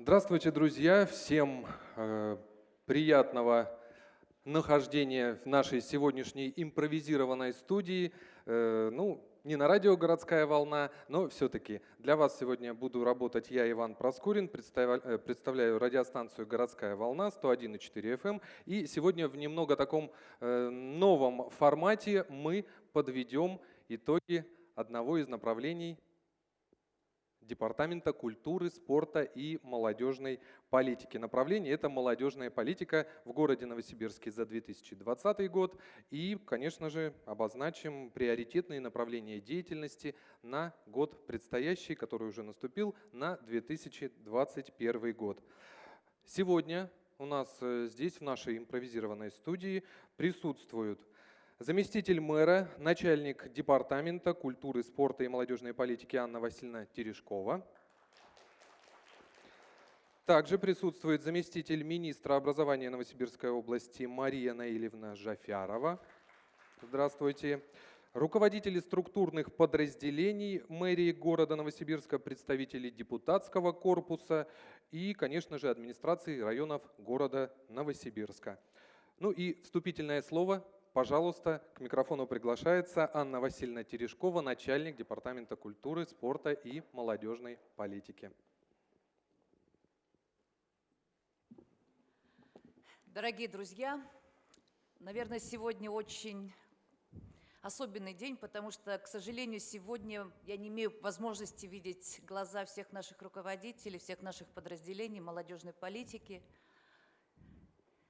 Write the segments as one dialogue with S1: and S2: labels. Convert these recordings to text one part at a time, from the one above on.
S1: Здравствуйте, друзья! Всем э, приятного нахождения в нашей сегодняшней импровизированной студии. Э, ну, не на радио «Городская волна», но все-таки для вас сегодня буду работать я, Иван Проскурин, представляю, э, представляю радиостанцию «Городская волна» 101,4 FM. Эм. И сегодня в немного таком э, новом формате мы подведем итоги одного из направлений Департамента культуры, спорта и молодежной политики. Направление – это молодежная политика в городе Новосибирске за 2020 год. И, конечно же, обозначим приоритетные направления деятельности на год предстоящий, который уже наступил, на 2021 год. Сегодня у нас э, здесь, в нашей импровизированной студии, присутствуют Заместитель мэра, начальник Департамента культуры, спорта и молодежной политики Анна Васильевна Терешкова. Также присутствует заместитель министра образования Новосибирской области Мария Наилевна Жафярова. Здравствуйте. Руководители структурных подразделений мэрии города Новосибирска, представители депутатского корпуса и, конечно же, администрации районов города Новосибирска. Ну и вступительное слово Пожалуйста, к микрофону приглашается Анна Васильевна Терешкова, начальник Департамента культуры, спорта и молодежной политики.
S2: Дорогие друзья, наверное, сегодня очень особенный день, потому что, к сожалению, сегодня я не имею возможности видеть глаза всех наших руководителей, всех наших подразделений молодежной политики.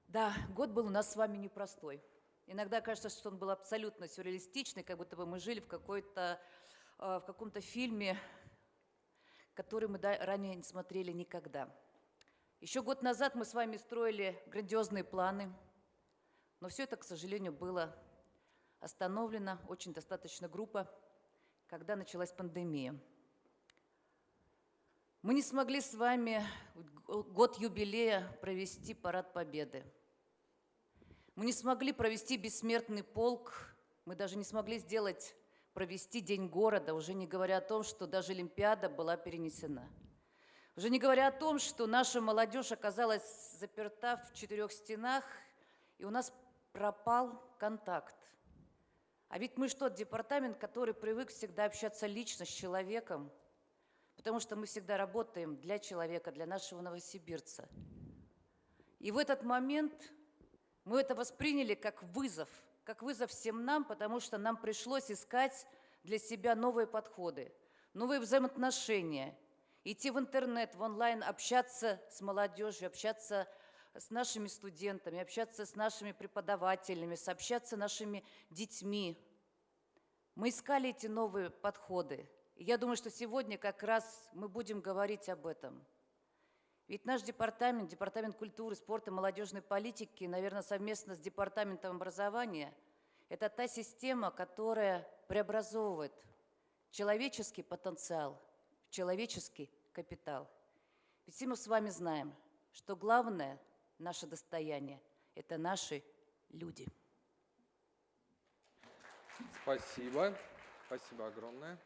S2: Да, год был у нас с вами непростой. Иногда кажется, что он был абсолютно сюрреалистичный, как будто бы мы жили в, какой-то, э, в каком-то фильме, который мы ранее не смотрели никогда. Еще год назад мы с вами строили грандиозные планы, но все это, к сожалению, было остановлено очень достаточно группа, когда началась пандемия. Мы не смогли с вами год юбилея провести парад Победы – мы не смогли провести бессмертный полк, мы даже не смогли сделать, провести День города, уже не говоря о том, что даже Олимпиада была перенесена. Уже не говоря о том, что наша молодежь оказалась заперта в четырех стенах, и у нас пропал контакт. А ведь мы что, департамент, который привык всегда общаться лично с человеком, потому что мы всегда работаем для человека, для нашего новосибирца. И в этот момент мы это восприняли как вызов, как вызов всем нам, потому что нам пришлось искать для себя новые подходы, новые взаимоотношения, идти в интернет, в онлайн, общаться с молодежью, общаться с нашими студентами, общаться с нашими преподавателями, общаться с нашими детьми. Мы искали эти новые подходы. И я думаю, что сегодня как раз мы будем говорить об этом – ведь наш департамент, Департамент культуры, спорта молодежной политики, наверное, совместно с Департаментом образования, это та система, которая преобразовывает человеческий потенциал в человеческий капитал. Ведь мы с вами знаем, что главное наше достояние – это наши люди.
S1: Спасибо. Спасибо огромное.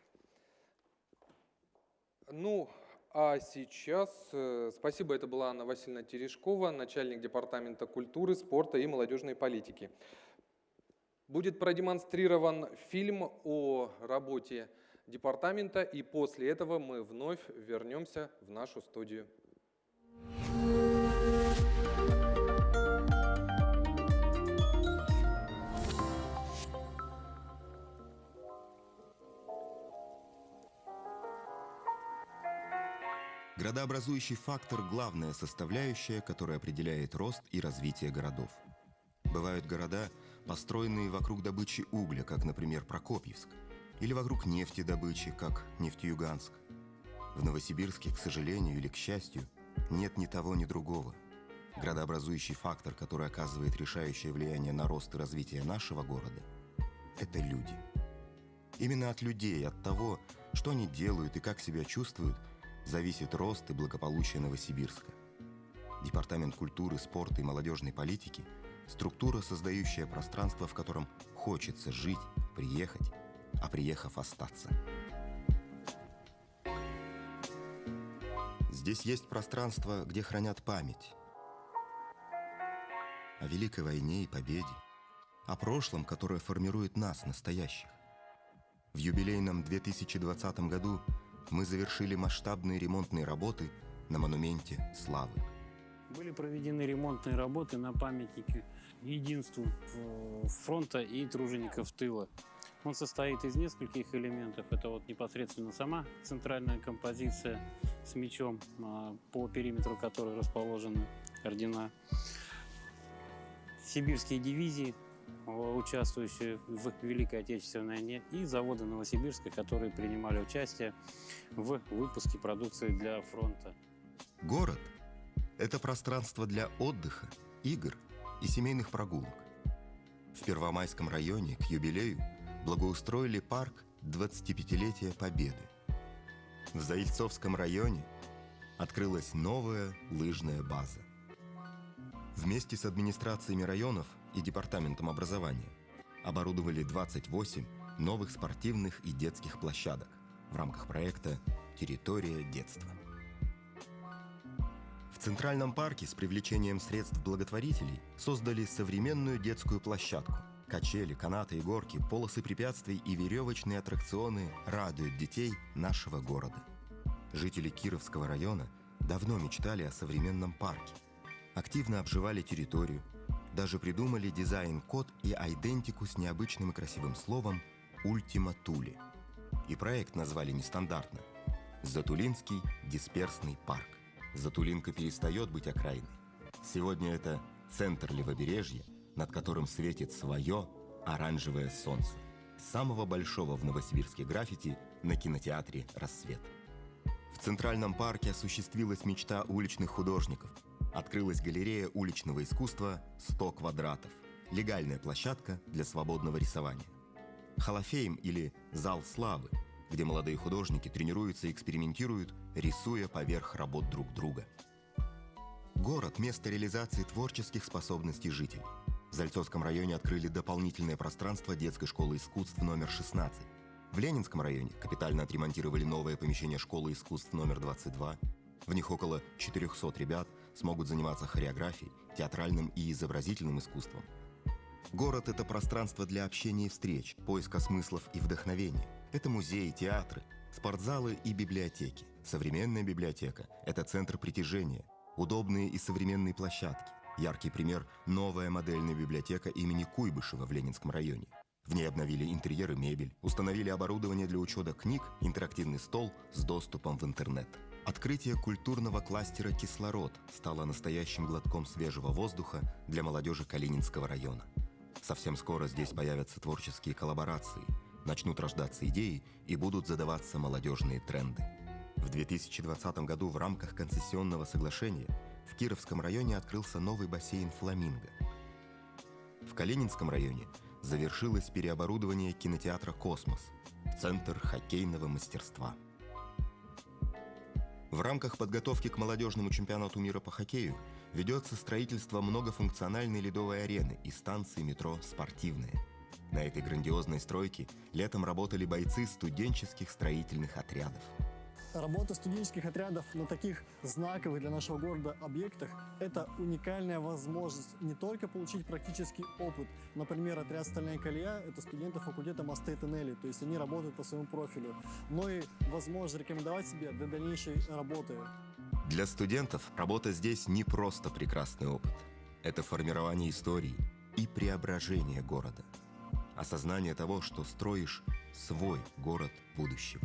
S1: Ну, а сейчас, э, спасибо, это была Анна Васильевна Терешкова, начальник Департамента культуры, спорта и молодежной политики. Будет продемонстрирован фильм о работе департамента, и после этого мы вновь вернемся в нашу студию.
S3: Градообразующий фактор – главная составляющая, которая определяет рост и развитие городов. Бывают города, построенные вокруг добычи угля, как, например, Прокопьевск, или вокруг нефтедобычи, как Нефтеюганск. В Новосибирске, к сожалению или к счастью, нет ни того, ни другого. Градообразующий фактор, который оказывает решающее влияние на рост и развитие нашего города – это люди. Именно от людей, от того, что они делают и как себя чувствуют – зависит рост и благополучие Новосибирска. Департамент культуры, спорта и молодежной политики – структура, создающая пространство, в котором хочется жить, приехать, а приехав остаться. Здесь есть пространство, где хранят память о Великой войне и победе, о прошлом, которое формирует нас, настоящих. В юбилейном 2020 году мы завершили масштабные ремонтные работы на монументе Славы.
S4: Были проведены ремонтные работы на памятнике единству э, фронта и тружеников тыла. Он состоит из нескольких элементов. Это вот непосредственно сама центральная композиция с мечом, а, по периметру которой расположены ордена. Сибирские дивизии, э, участвующие в Великой Отечественной войне, и заводы Новосибирска, которые принимали участие в выпуске продукции для фронта.
S3: Город – это пространство для отдыха, игр и семейных прогулок. В Первомайском районе к юбилею благоустроили парк 25-летия Победы. В Заильцовском районе открылась новая лыжная база. Вместе с администрациями районов и департаментом образования оборудовали 28 новых спортивных и детских площадок в рамках проекта «Территория детства». В Центральном парке с привлечением средств благотворителей создали современную детскую площадку. Качели, канаты и горки, полосы препятствий и веревочные аттракционы радуют детей нашего города. Жители Кировского района давно мечтали о современном парке. Активно обживали территорию, даже придумали дизайн-код и айдентику с необычным и красивым словом «Ультима Туле». И проект назвали нестандартно – Затулинский дисперсный парк. Затулинка перестает быть окраиной. Сегодня это центр левобережья, над которым светит свое оранжевое солнце. Самого большого в Новосибирске граффити на кинотеатре «Рассвет». В Центральном парке осуществилась мечта уличных художников. Открылась галерея уличного искусства «100 квадратов». Легальная площадка для свободного рисования. Холофейм или «Зал славы», где молодые художники тренируются и экспериментируют, рисуя поверх работ друг друга. Город – место реализации творческих способностей жителей. В Зальцовском районе открыли дополнительное пространство детской школы искусств номер 16. В Ленинском районе капитально отремонтировали новое помещение школы искусств номер 22. В них около 400 ребят смогут заниматься хореографией, театральным и изобразительным искусством. Город – это пространство для общения и встреч, поиска смыслов и вдохновения. Это музеи, театры, спортзалы и библиотеки. Современная библиотека – это центр притяжения, удобные и современные площадки. Яркий пример – новая модельная библиотека имени Куйбышева в Ленинском районе. В ней обновили интерьер и мебель, установили оборудование для учета книг, интерактивный стол с доступом в интернет. Открытие культурного кластера «Кислород» стало настоящим глотком свежего воздуха для молодежи Калининского района. Совсем скоро здесь появятся творческие коллаборации, начнут рождаться идеи и будут задаваться молодежные тренды. В 2020 году в рамках концессионного соглашения в Кировском районе открылся новый бассейн «Фламинго». В Калининском районе завершилось переоборудование кинотеатра «Космос» в Центр хоккейного мастерства. В рамках подготовки к молодежному чемпионату мира по хоккею ведется строительство многофункциональной ледовой арены и станции метро «Спортивная». На этой грандиозной стройке летом работали бойцы студенческих строительных отрядов.
S5: Работа студенческих отрядов на таких знаковых для нашего города объектах – это уникальная возможность не только получить практический опыт. Например, отряд «Стальная колея» – это студенты факультета мосты и туннели, то есть они работают по своему профилю, но и возможность рекомендовать себя для дальнейшей работы.
S3: Для студентов работа здесь не просто прекрасный опыт. Это формирование истории и преображение города. Осознание того, что строишь свой город будущего.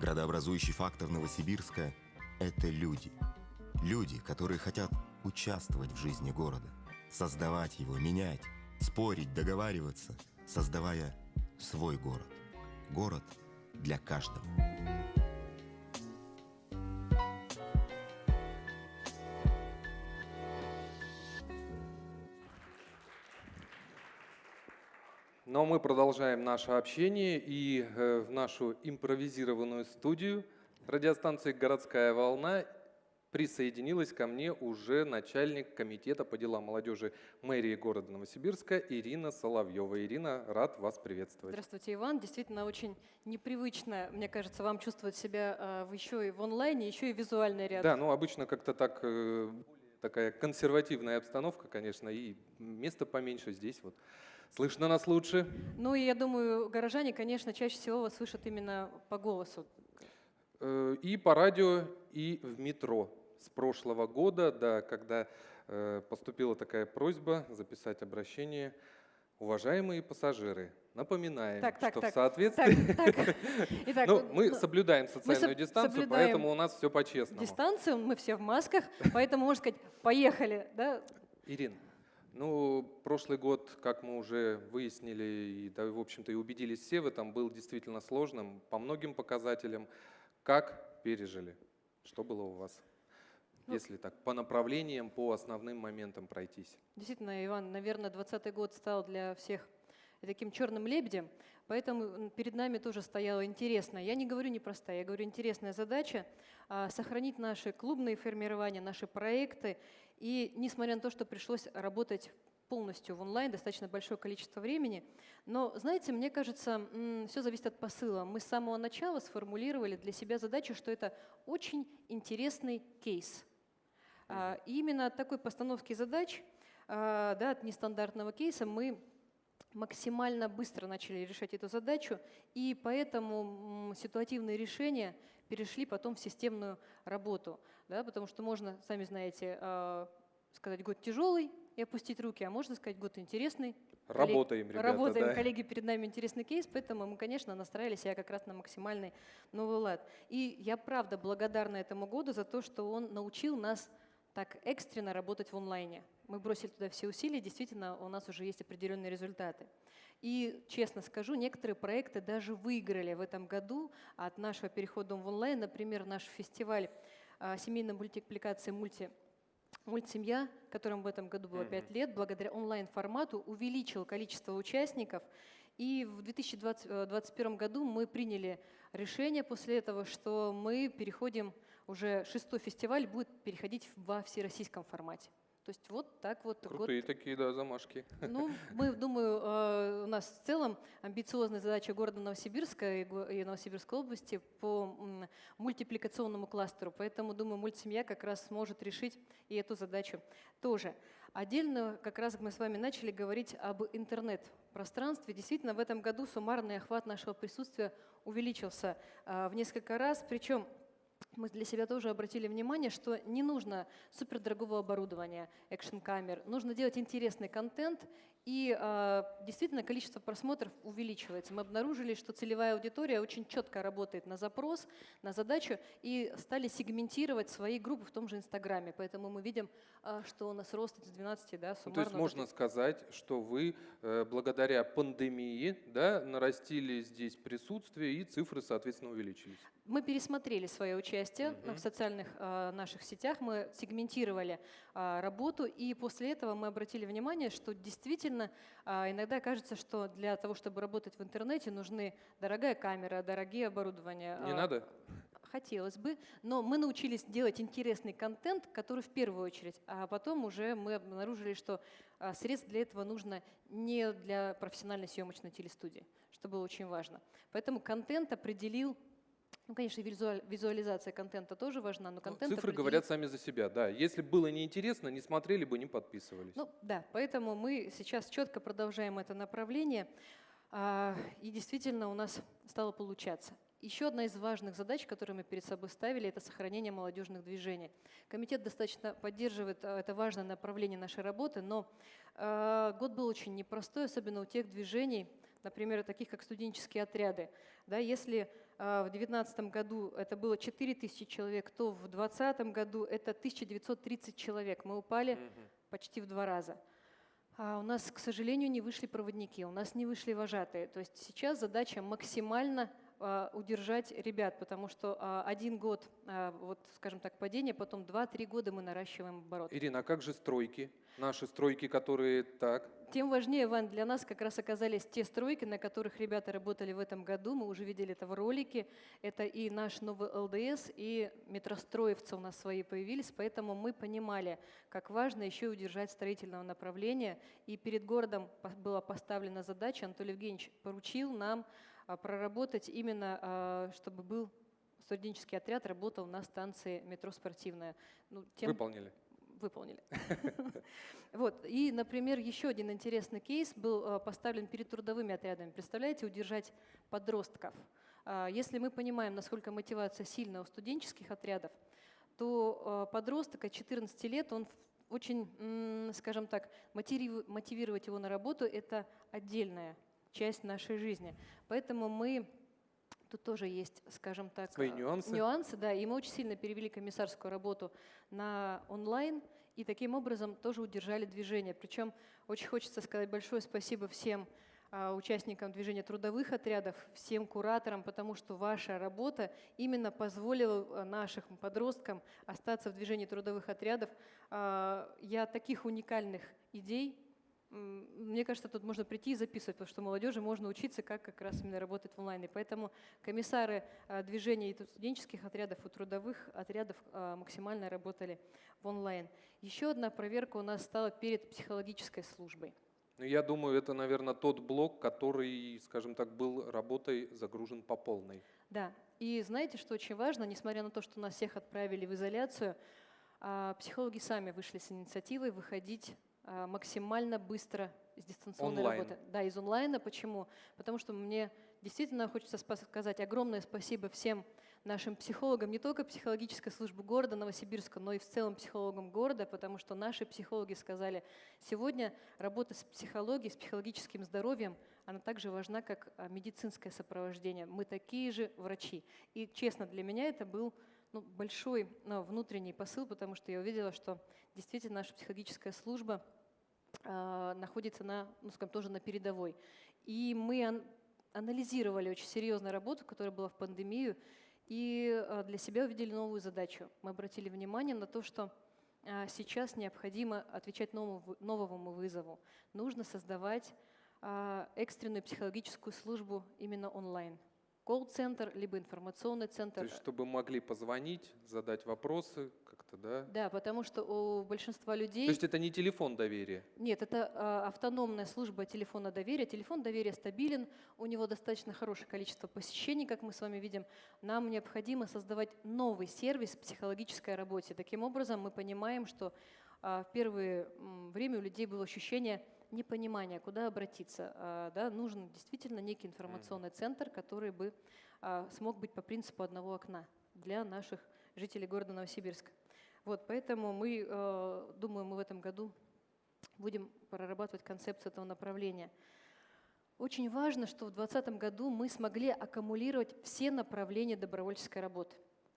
S3: Градообразующий фактор Новосибирска – это люди. Люди, которые хотят участвовать в жизни города, создавать его, менять, спорить, договариваться, создавая свой город. Город для каждого.
S1: Но мы продолжаем наше общение и э, в нашу импровизированную студию радиостанции «Городская волна» присоединилась ко мне уже начальник комитета по делам молодежи мэрии города Новосибирска Ирина Соловьева. Ирина, рад вас приветствовать.
S6: Здравствуйте, Иван. Действительно, очень непривычно, мне кажется, вам чувствовать себя а, еще и в онлайне, еще и визуальный ряд.
S1: Да, ну обычно как-то так э, такая консервативная обстановка, конечно, и место поменьше здесь вот. Слышно нас лучше.
S6: Ну и я думаю, горожане, конечно, чаще всего вас слышат именно по голосу.
S1: Э, И по радио, и в метро. С прошлого года, да, когда э, поступила такая просьба записать обращение. Уважаемые пассажиры, напоминаем,
S6: Так, так,
S1: что
S6: так,
S1: в соответствии...
S6: Так, так. Итак,
S1: Ну, мы
S6: ну,
S1: соблюдаем социальную
S6: соб-
S1: дистанцию,
S6: соблюдаем
S1: поэтому у нас все по-честному.
S6: дистанцию, мы все в масках, поэтому можно сказать, поехали, да?
S1: Ирин, ну, прошлый год, как мы уже выяснили, и, да, в общем-то, и убедились все в этом, был действительно сложным по многим показателям. Как пережили? Что было у вас?
S6: Ну,
S1: Если так, по направлениям, по основным моментам пройтись.
S6: Действительно, Иван, наверное, 2020 год стал для всех таким черным лебедем, поэтому перед нами тоже стояла интересная, я не говорю непростая, я говорю интересная задача а, сохранить наши клубные формирования, наши проекты. И несмотря на то, что пришлось работать полностью в онлайн, достаточно большое количество времени. Но, знаете, мне кажется, все зависит от посыла. Мы с самого начала сформулировали для себя задачу, что это очень интересный кейс. А, И именно от такой постановки задач, а, да, от нестандартного кейса мы максимально быстро начали решать эту задачу, и поэтому ситуативные решения перешли потом в системную работу, да, потому что можно, сами знаете, а, сказать год тяжелый и опустить руки, а можно сказать год интересный.
S1: Работаем, ребята,
S6: Работаем,
S1: да.
S6: коллеги, перед нами интересный кейс, поэтому мы, конечно, настраивали себя как раз на максимальный новый лад. И я правда благодарна этому году за то, что он научил нас так экстренно работать в онлайне. Мы бросили туда все усилия, действительно, у нас уже есть определенные результаты. И, честно скажу, некоторые проекты даже выиграли в этом году от нашего перехода в онлайн. Например, наш фестиваль а, семейной мультипликации «Мульти» Мультсемья, которому в этом году было
S1: Мгм.
S6: 5 лет, благодаря онлайн-формату увеличил количество участников. И в 2021 году мы приняли решение после этого, что мы переходим, уже шестой фестиваль будет переходить во всероссийском формате. То есть вот так вот год
S1: Крутые такие, да, замашки.
S6: ну, мы, думаю, э, у нас в целом амбициозная задача города Новосибирска и Новосибирской области по мультипликационному кластеру. Поэтому, думаю, мультсемья как раз сможет решить и эту задачу тоже. Отдельно как раз мы с вами начали говорить об интернет-пространстве. Действительно, в этом году суммарный охват нашего присутствия увеличился а, в несколько раз. Причем мы для себя тоже обратили внимание, что не нужно супердорогого оборудования, экшн-камер, нужно делать интересный контент, и э, действительно количество просмотров увеличивается. Мы обнаружили, что целевая аудитория очень четко работает на запрос, на задачу, и стали сегментировать свои группы в том же Инстаграме. Поэтому мы видим, а, что у нас рост с 12 да,
S1: Ну,
S6: суммарно.
S1: то есть можно сказать, что вы э, благодаря пандемии да, нарастили здесь присутствие и цифры, соответственно, увеличились.
S6: Мы пересмотрели свое участие
S1: Мгм.
S6: в социальных а, наших сетях, мы сегментировали а, работу, и после этого мы обратили внимание, что действительно а, иногда кажется, что для того, чтобы работать в интернете, нужны дорогая камера, дорогие оборудования.
S1: Не
S6: а,
S1: надо?
S6: Хотелось бы, но мы научились делать интересный контент, который в первую очередь, а потом уже мы обнаружили, что а, средств для этого нужно не для профессиональной съемочной телестудии, что было очень важно. Поэтому контент определил, ну, конечно, визуализация контента тоже важна, но
S1: Ну,
S6: контент
S1: Цифры
S6: определил-
S1: говорят сами за себя, да. Если было неинтересно, не смотрели бы, не подписывались.
S6: Ну да, поэтому мы сейчас четко продолжаем это направление, а, и действительно у нас стало получаться. Еще одна из важных задач, которую мы перед собой ставили, это сохранение молодежных движений. Комитет достаточно поддерживает а, это важное направление нашей работы, но а, год был очень непростой, особенно у тех движений, например, таких как студенческие отряды. Да, если в 2019 году это было 4 тысячи человек, то в 2020 году это 1930 человек. Мы упали
S1: Мгм.
S6: почти в два раза. А у нас, к сожалению, не вышли проводники, у нас не вышли вожатые. То есть сейчас задача максимально а, удержать ребят, потому что а, один год, а, вот, скажем так, падение, потом 2-3 года мы наращиваем оборот.
S1: Ирина, а как же стройки? Наши стройки, которые так.
S6: Тем важнее, Вань, для нас как раз оказались те стройки, на которых ребята работали в этом году. Мы уже видели это в ролике. Это и наш новый ЛДС, и метростроевцы у нас свои появились. Поэтому мы понимали, как важно еще и удержать строительного направления. И перед городом была поставлена задача, Анатолий Евгеньевич поручил нам а, проработать именно, а, чтобы был студенческий отряд, работал на станции метро «Спортивная». Ну, тем
S1: Выполнили.
S6: выполнили. Вот. И, например, еще один интересный кейс был э, поставлен перед трудовыми отрядами. Представляете, удержать подростков. А, Если мы понимаем, насколько мотивация сильна у студенческих отрядов, то подросток от 14 лет, он очень, скажем так, мотивировать его на работу – это отдельная часть нашей жизни. Поэтому мы Тут тоже есть, скажем так,
S1: Свои
S6: э,
S1: нюансы.
S6: Нюансы, да. И мы очень сильно перевели комиссарскую работу на онлайн, и таким образом тоже удержали движение. Причем очень хочется сказать большое спасибо всем а, участникам движения трудовых отрядов, всем кураторам, потому что ваша работа именно позволила а, нашим подросткам остаться в движении трудовых отрядов. А, Я таких уникальных идей Мне кажется, тут можно прийти и записывать, потому что молодежи можно учиться, как как раз именно работать в онлайне. Поэтому комиссары а, движения и студенческих отрядов, и трудовых отрядов а, максимально работали в онлайн. Еще одна проверка у нас стала перед психологической службой.
S1: Ну, я думаю, это, наверное, тот блок, который, скажем так, был работой загружен по полной.
S6: Да, и знаете, что очень важно, несмотря на то, что нас всех отправили в изоляцию, а, психологи сами вышли с инициативой выходить максимально быстро из дистанционной
S1: Онлайн.
S6: работы. Да, из онлайна. Почему? Потому что мне действительно хочется сказать огромное спасибо всем нашим психологам, не только психологической службы города Новосибирска, но и в целом психологам города, потому что наши психологи сказали, сегодня работа с психологией, с психологическим здоровьем, она также важна, как а, медицинское сопровождение. Мы такие же врачи. И честно, для меня это был ну, большой ну, внутренний посыл, потому что я увидела, что действительно наша психологическая служба а, находится на, ну, скажем, тоже на передовой. И мы ан- анализировали очень серьезную работу, которая была в пандемию, и а, для себя увидели новую задачу. Мы обратили внимание на то, что а, сейчас необходимо отвечать новому, новому вызову. Нужно создавать а, экстренную психологическую службу именно онлайн. Колл-центр, либо информационный
S1: То
S6: центр.
S1: есть, чтобы могли позвонить, задать вопросы как-то, да?
S6: Да, потому что у большинства людей...
S1: То есть это не телефон доверия.
S6: Нет, это а, автономная служба телефона доверия. Телефон доверия стабилен, у него достаточно хорошее количество посещений, как мы с вами видим. Нам необходимо создавать новый сервис в психологической работе. Таким образом, мы понимаем, что а, в первое время у людей было ощущение непонимания, куда обратиться. А, да, нужен действительно некий информационный центр, который бы а, смог быть по принципу одного окна для наших жителей города Новосибирска. Вот, поэтому мы, э, думаю, мы в этом году будем прорабатывать концепцию этого направления. Очень важно, что в 2020 году мы смогли аккумулировать все направления добровольческой работы.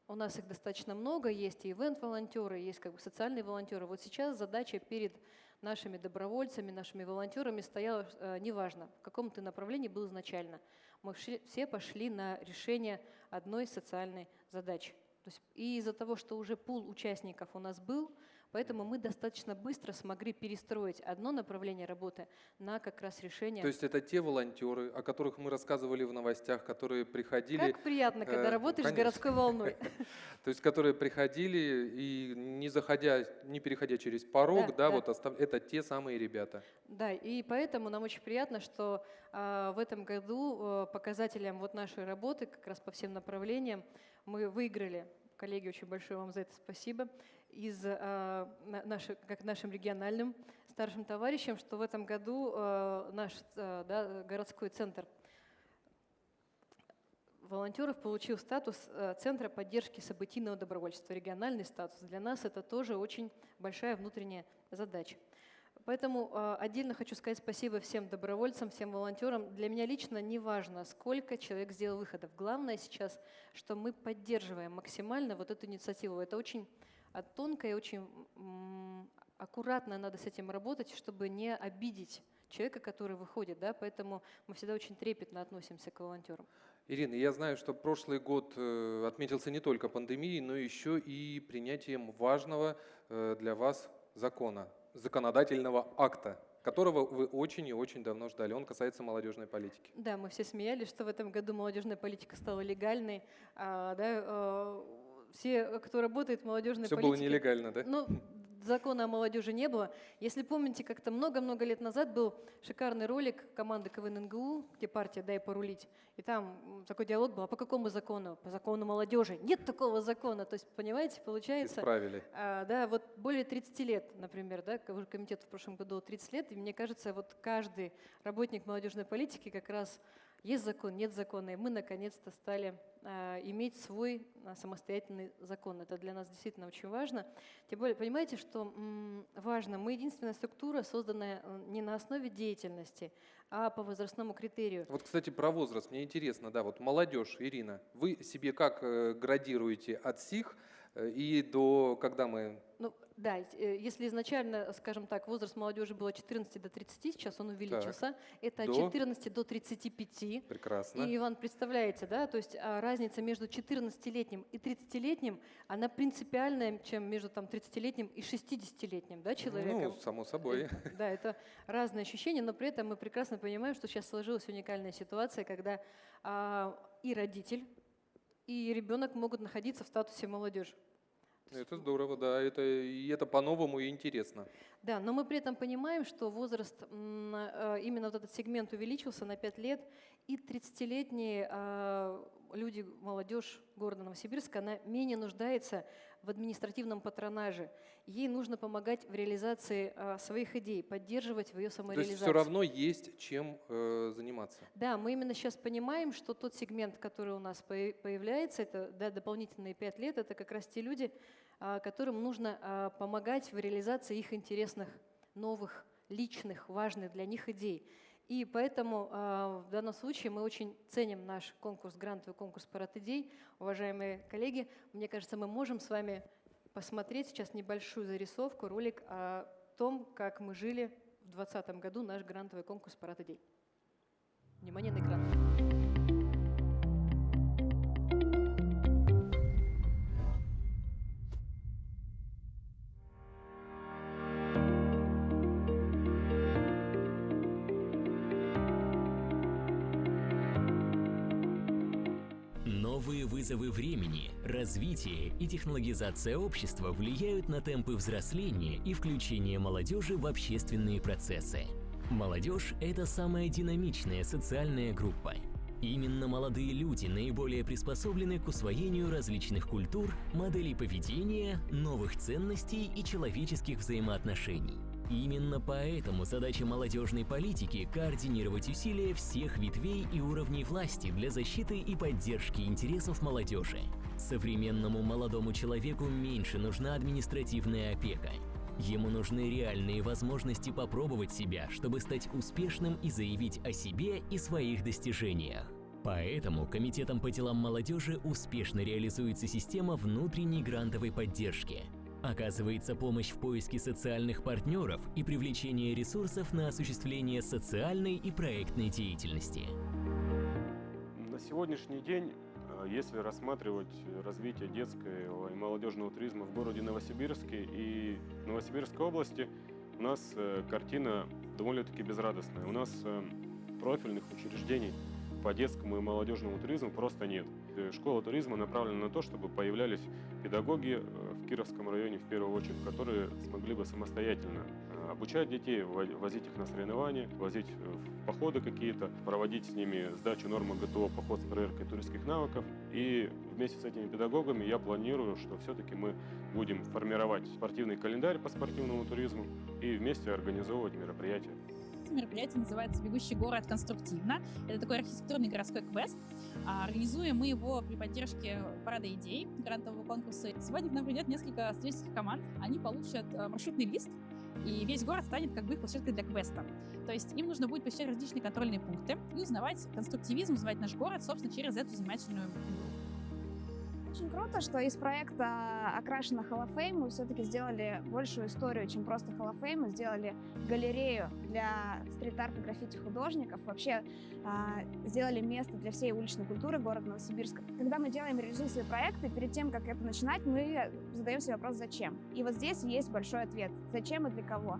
S6: У нас их достаточно много, есть и ивент-волонтеры, есть как бы социальные волонтеры. Вот сейчас задача перед нашими добровольцами, нашими волонтерами стояла, э, неважно, в каком ты направлении был изначально. Мы все пошли на решение одной социальной задачи. То есть и из-за того, что уже пул участников у нас был, поэтому мы достаточно быстро смогли перестроить одно направление работы на как раз решение.
S1: То есть это те волонтеры, о которых мы рассказывали в новостях, которые приходили,
S6: как приятно, когда
S1: э,
S6: работаешь с городской волной.
S1: то есть которые приходили и не заходя, не переходя через порог,
S6: Да,
S1: вот это те самые ребята.
S6: Да, и поэтому нам очень приятно, что а, в этом году а, показателям вот нашей работы, как раз по всем направлениям, мы выиграли. Коллеги, очень большое вам за это спасибо. Из на- наши- как нашим региональным старшим товарищам, что в этом году а, наш а, да, городской центр волонтеров получил статус э, Центра поддержки событийного добровольчества, региональный статус. Для нас это тоже очень большая внутренняя задача. Поэтому э, отдельно хочу сказать спасибо всем добровольцам, всем волонтерам. Для меня лично не важно, сколько человек сделал выходов. Главное сейчас, что мы поддерживаем максимально вот эту инициативу. Это очень а, тонко и очень аккуратно надо с этим работать, чтобы не обидеть человека, который выходит. Да? Поэтому мы всегда очень трепетно относимся к волонтерам.
S1: Ирина, я знаю, что прошлый год э, отметился не только пандемией, но еще и принятием важного э, для вас закона, законодательного акта, которого вы очень и очень давно ждали. Он касается молодежной политики.
S6: Да, мы все смеялись, что в этом году молодежная политика стала легальной. А, да, э, все, кто работает в молодежной
S1: Все
S6: политике...
S1: было нелегально, да?
S6: Ну, закона о молодежи не было. Если помните, как-то много-много лет назад был шикарный ролик команды КВН НГУ, где партия «Дай порулить». И там такой диалог был, а по какому закону? По закону молодежи. Нет такого закона. То есть, понимаете, получается...
S1: Исправили.
S6: А, да, вот более 30 лет, например, да, ко- комитету в прошлом году 30 лет, и мне кажется, вот каждый работник молодежной политики как раз есть закон, нет закона, и мы наконец-то стали а, иметь свой а, самостоятельный закон. Это для нас действительно очень важно. Тем более, понимаете, что важно, мы единственная структура, созданная э, не на основе деятельности, а по возрастному критерию.
S1: Вот, кстати, про возраст. Мне интересно, да, вот молодежь, Ирина, вы себе как э, градируете от сих э, и до, когда мы...
S6: Ну, да, э, если изначально, скажем так, возраст молодежи был от 14 до 30, сейчас он увеличился. Это от
S1: До?
S6: 14 до 35.
S1: Прекрасно.
S6: И, Иван, представляете, да, то есть а, разница между 14-летним и 30-летним, она принципиальная, чем между там 30-летним и 60-летним, да, человеком.
S1: Ну, само собой.
S6: Да, это разные ощущения, но при этом мы прекрасно понимаем, что сейчас сложилась уникальная ситуация, когда а, и родитель, и ребенок могут находиться в статусе молодежи.
S1: Это здорово, да, это, и это по-новому и интересно.
S6: Да, но мы при этом понимаем, что возраст, э, именно вот этот сегмент увеличился на 5 лет, и 30-летние э, люди, молодежь города Новосибирска, она менее нуждается в административном патронаже. Ей нужно помогать в реализации э, своих идей, поддерживать в ее
S1: То
S6: самореализации.
S1: есть все равно есть чем заниматься.
S6: Да, мы именно сейчас понимаем, что тот сегмент, который у нас поя- появляется, это да, дополнительные пять лет, это как раз те люди, которым нужно помогать в реализации их интересных, новых, личных, важных для них идей. И поэтому а, в данном случае мы очень ценим наш конкурс, грантовый конкурс «Парад идей». Уважаемые коллеги, мне кажется, мы можем с вами посмотреть сейчас небольшую зарисовку, ролик о том, как мы жили в 2020 году наш грантовый конкурс «Парад идей». Внимание на экран.
S7: Развитие и технологизация общества влияют на темпы взросления и включения молодежи в общественные процессы. Молодежь – это самая динамичная социальная группа. Именно молодые люди наиболее приспособлены к усвоению различных культур, моделей поведения, новых ценностей и человеческих взаимоотношений. Именно поэтому задача молодежной политики – координировать усилия всех ветвей и уровней власти для защиты и поддержки интересов молодежи. Современному молодому человеку меньше нужна административная опека. Ему нужны реальные возможности попробовать себя, чтобы стать успешным и заявить о себе и своих достижениях. Поэтому Комитетом по делам молодежи успешно реализуется система внутренней грантовой поддержки. Оказывается помощь в поиске социальных партнеров и привлечение ресурсов на осуществление социальной и проектной деятельности.
S8: На сегодняшний день, если рассматривать развитие детского и молодежного туризма в городе Новосибирске и Новосибирской области, у нас э, картина довольно-таки безрадостная. У нас э, профильных учреждений по детскому и молодежному туризму просто нет. Э, Школа туризма направлена на то, чтобы появлялись педагоги э, в Кировском районе в первую очередь, которые смогли бы самостоятельно э, обучать детей, во- возить их на соревнования, возить э, в походы какие-то, проводить с ними сдачу нормы ГТО, поход с проверкой туристских навыков. И вместе с этими педагогами я планирую, что все-таки мы будем формировать спортивный календарь по спортивному туризму и вместе организовывать мероприятия.
S9: Мероприятие называется «Бегущий город конструктивно». Это такой архитектурный городской квест. А, Организуем мы его при поддержке парада идей грантового конкурса. Сегодня к нам придет несколько студенческих команд. Они получат э, маршрутный лист, и весь город станет как бы их площадкой для квеста. То есть им нужно будет посещать различные контрольные пункты и узнавать конструктивизм, узнавать наш город, собственно, через эту занимательную игру.
S10: Очень круто, что из проекта «Окрашена Fame» мы все-таки сделали большую историю, чем просто Fame. Мы сделали галерею для стрит-арта граффити художников. Вообще а, сделали место для всей уличной культуры города Новосибирска. Когда мы делаем реализуем свои проекты, перед тем, как это начинать, мы задаем себе вопрос «Зачем?». И вот здесь есть большой ответ. Зачем и для кого?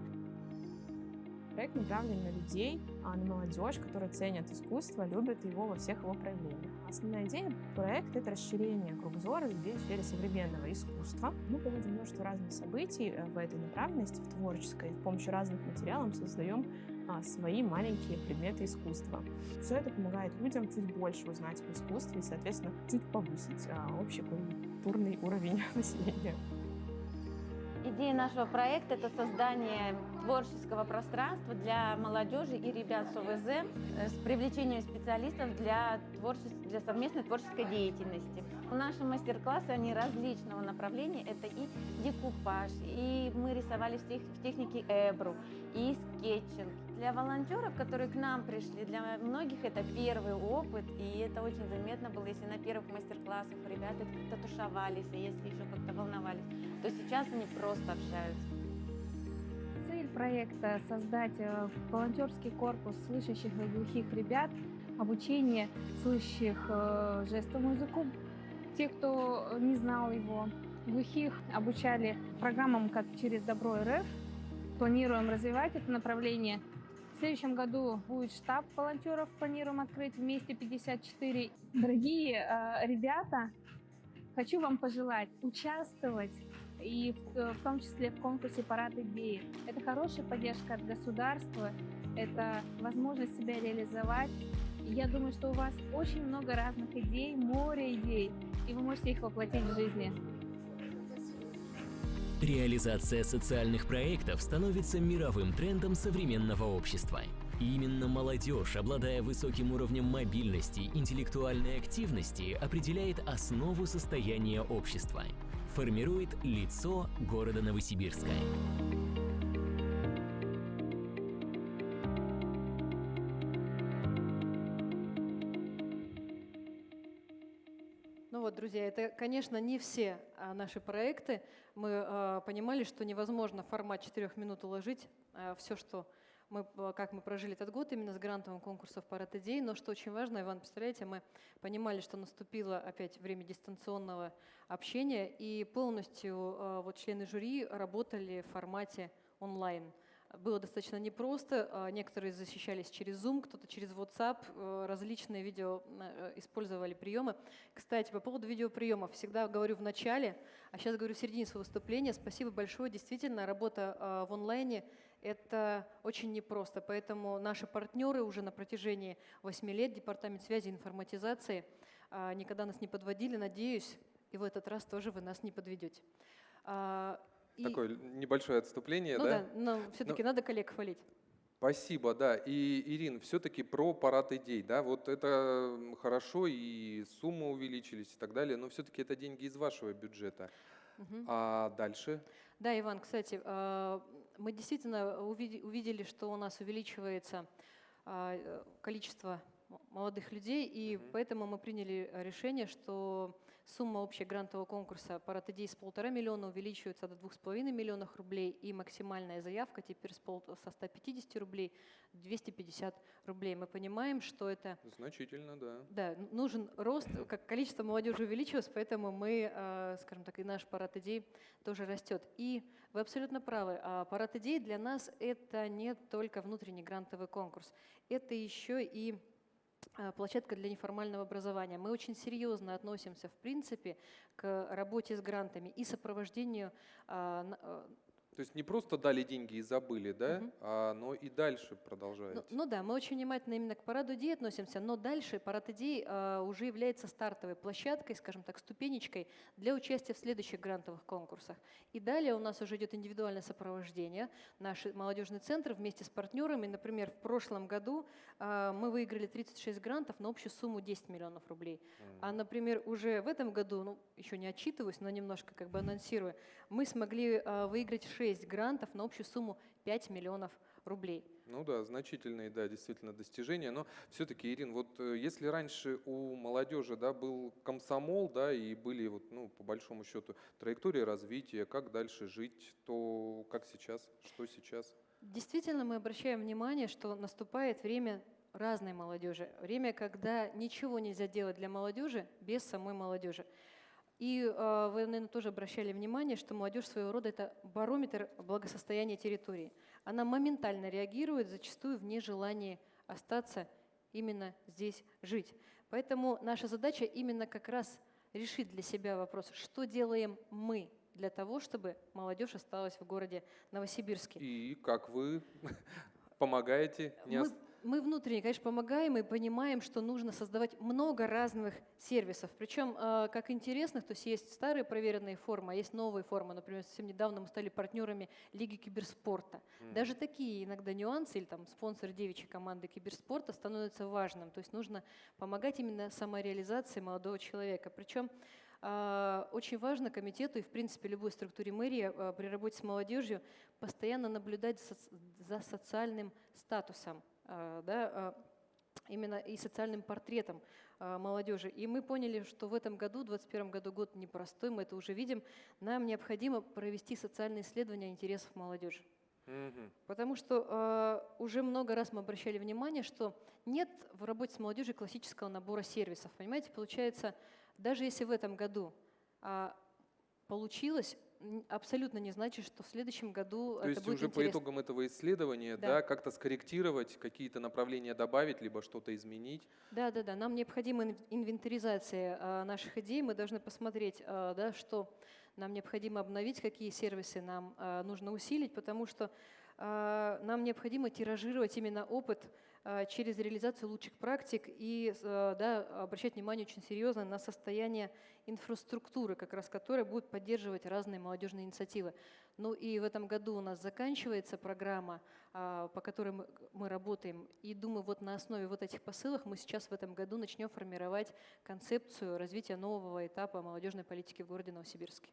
S11: Проект направлен на людей, а, на молодежь, которые ценят искусство, любят его во всех его проявлениях. Основная идея проекта — это расширение кругозора людей в сфере современного искусства. Мы проводим множество разных событий э, в этой направленности, в творческой. С помощью разных материалов создаем а, свои маленькие предметы искусства. Все это помогает людям чуть больше узнать об искусстве и, соответственно, чуть повысить а, общий культурный уровень населения.
S12: Идея нашего проекта – это создание творческого пространства для молодежи и ребят с ОВЗ э, с привлечением специалистов для, творче... для совместной творческой деятельности. Наши мастер-классы, они различного направления. Это и декупаж, и мы рисовали в, в технике эбру, и скетчинг. Для волонтеров, которые к нам пришли, для многих это первый опыт, и это очень заметно было, если на первых мастер-классах ребята как-то тушевались, а если еще как-то волновались, то сейчас они просто общаются.
S10: Цель проекта – создать э, волонтерский корпус слышащих и глухих ребят, обучение слышащих э, жестовому языку, тех, кто не знал его. Глухих обучали программам как через Добро РФ. Планируем развивать это направление. В следующем году будет штаб волонтеров, планируем открыть вместе 54. Дорогие э, ребята, хочу вам пожелать участвовать и в, в том числе в конкурсе «Парад идеи». Это хорошая поддержка от государства, это возможность себя реализовать. Я думаю, что у вас очень много разных идей, море идей, и вы можете их воплотить в жизни.
S7: Реализация социальных проектов становится мировым трендом современного общества. И именно молодежь, обладая высоким уровнем мобильности, интеллектуальной активности, определяет основу состояния общества. Формирует лицо города Новосибирска.
S6: Друзья, это, конечно, не все а, наши проекты. Мы а, понимали, что невозможно в формат четырех минут уложить а, все, что мы, как мы прожили этот год именно с грантовым конкурсом «Парад идей». Но что очень важно, Иван, представляете, мы понимали, что наступило опять время дистанционного общения, и полностью вот члены жюри работали в формате онлайн – было достаточно непросто. А, некоторые защищались через Zoom, кто-то через WhatsApp, э, различные видео э, использовали приемы. Кстати, по поводу видеоприемов, всегда говорю в начале, а сейчас говорю в середине своего выступления. Спасибо большое. Действительно, работа а, в онлайне – это очень непросто. Поэтому наши партнеры уже на протяжении 8 лет, Департамент связи и информатизации, а, никогда нас не подводили. Надеюсь, и в этот раз тоже вы нас не подведете.
S1: И... Такое небольшое отступление,
S6: ну,
S1: да?
S6: да, но все-таки но... надо коллег хвалить.
S1: Спасибо, да. И, Ирин, все-таки про парад идей, да, вот это хорошо, и суммы увеличились и так далее, но все-таки это деньги из вашего бюджета. Угу. А дальше?
S6: Да, Иван, кстати, а, мы действительно увидели, что у нас увеличивается а, количество молодых людей, и угу. поэтому мы приняли решение, что Сумма общая грантового конкурса «Парад идей» с полтора миллиона увеличивается до двух с половиной миллионов рублей, и максимальная заявка теперь со 150 рублей 250 рублей. Мы понимаем, что это...
S1: Значительно, да.
S6: Да, нужен рост, как количество молодежи увеличилось, поэтому мы, э, скажем так, и наш парад идей тоже растет. И вы абсолютно правы, а парад идей для нас это не только внутренний грантовый конкурс, это еще и площадка для неформального образования. Мы очень серьезно относимся, в принципе, к работе с грантами и сопровождению а, а,
S1: то есть не просто дали деньги и забыли, да, угу. а, но и дальше продолжаете.
S6: Ну, ну да, мы очень внимательно именно к параду идей относимся, но дальше парад идей а, уже является стартовой площадкой, скажем так, ступенечкой для участия в следующих грантовых конкурсах. И далее у нас уже идет индивидуальное сопровождение. Наш молодежный центр вместе с партнерами, например, в прошлом году а, мы выиграли 36 грантов на общую сумму 10 миллионов рублей. Угу. А, например, уже в этом году, ну, еще не отчитываюсь, но немножко как бы анонсирую, мы смогли а, выиграть 6 6 грантов на общую сумму 5 миллионов рублей.
S1: Ну да, значительные, да, действительно достижения. Но все-таки, Ирин, вот э, если раньше у молодежи, да, был комсомол, да, и были вот, ну, по большому счету, траектория развития, как дальше жить, то как сейчас, что сейчас?
S6: Действительно, мы обращаем внимание, что наступает время разной молодежи. Время, когда ничего нельзя делать для молодежи без самой молодежи. И э, вы, наверное, тоже обращали внимание, что молодежь своего рода – это барометр благосостояния территории. Она моментально реагирует, зачастую в нежелании остаться именно здесь жить. Поэтому наша задача именно как раз решить для себя вопрос, что делаем мы для того, чтобы молодежь осталась в городе Новосибирске.
S1: И как вы помогаете?
S6: Не мы, мы внутренне, конечно, помогаем и понимаем, что нужно создавать много разных сервисов. Причем, э, как интересных, то есть есть старые проверенные формы, а есть новые формы. Например, совсем недавно мы стали партнерами Лиги киберспорта. Mm. Даже такие иногда нюансы, или там спонсор девичьей команды киберспорта становятся важным. То есть нужно помогать именно самореализации молодого человека. Причем э, очень важно комитету и, в принципе, любой структуре мэрии э, при работе с молодежью постоянно наблюдать за социальным статусом да, а, именно и социальным портретом а, молодежи. И мы поняли, что в этом году, в 2021 году, год непростой, мы это уже видим, нам необходимо провести социальные исследования интересов молодежи. Потому что э, уже много раз мы обращали внимание, что нет в работе с молодежью классического набора сервисов. Понимаете, получается, даже если в этом году э, получилось, абсолютно не значит, что в следующем году
S1: То
S6: это
S1: есть
S6: будет
S1: уже
S6: интересно.
S1: по итогам этого исследования, да,
S6: Да.
S1: как-то скорректировать, какие-то направления добавить, либо что-то изменить.
S6: Да, да, да. Нам необходима ин- инвентаризация а, наших идей. Мы должны посмотреть, а, да, что нам необходимо обновить, какие сервисы нам а, нужно усилить, потому что нам необходимо тиражировать именно опыт через реализацию лучших практик и а, да, обращать внимание очень серьезно на состояние инфраструктуры, как раз которая будет поддерживать разные молодежные инициативы. Ну и в этом году у нас заканчивается программа, а, по которой мы работаем. И думаю, вот на основе вот этих посылок мы сейчас в этом году начнем формировать концепцию развития нового этапа молодежной политики в городе Новосибирске.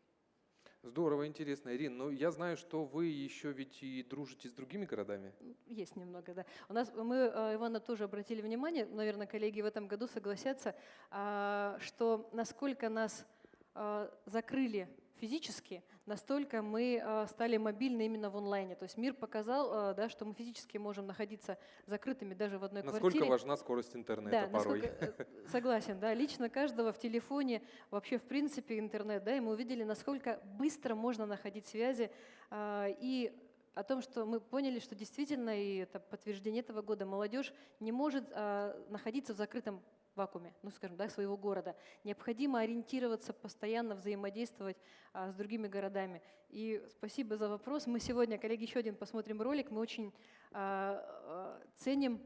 S1: Здорово, интересно. Ирина, ну я знаю, что вы еще ведь и дружите с другими городами.
S6: Есть немного, да. У нас мы, э, Ивана, тоже обратили внимание, наверное, коллеги в этом году согласятся, а, что насколько нас а, закрыли физически, настолько мы а, стали мобильны именно в онлайне. То есть мир показал, а, да, что мы физически можем находиться закрытыми даже в одной
S1: Насколько
S6: квартире.
S1: важна скорость интернета
S6: Да,
S1: порой.
S6: насколько, э, согласен, да, лично каждого в телефоне, вообще в принципе интернет, да, и мы увидели, насколько быстро можно находить связи, и о том, что мы поняли, что действительно, и это подтверждение этого года, молодежь не может а, находиться в закрытом вакууме, ну скажем, да, своего города. Необходимо ориентироваться, постоянно взаимодействовать а, с другими городами. И спасибо за вопрос. Мы сегодня, коллеги, еще один посмотрим ролик. Мы очень а, а, ценим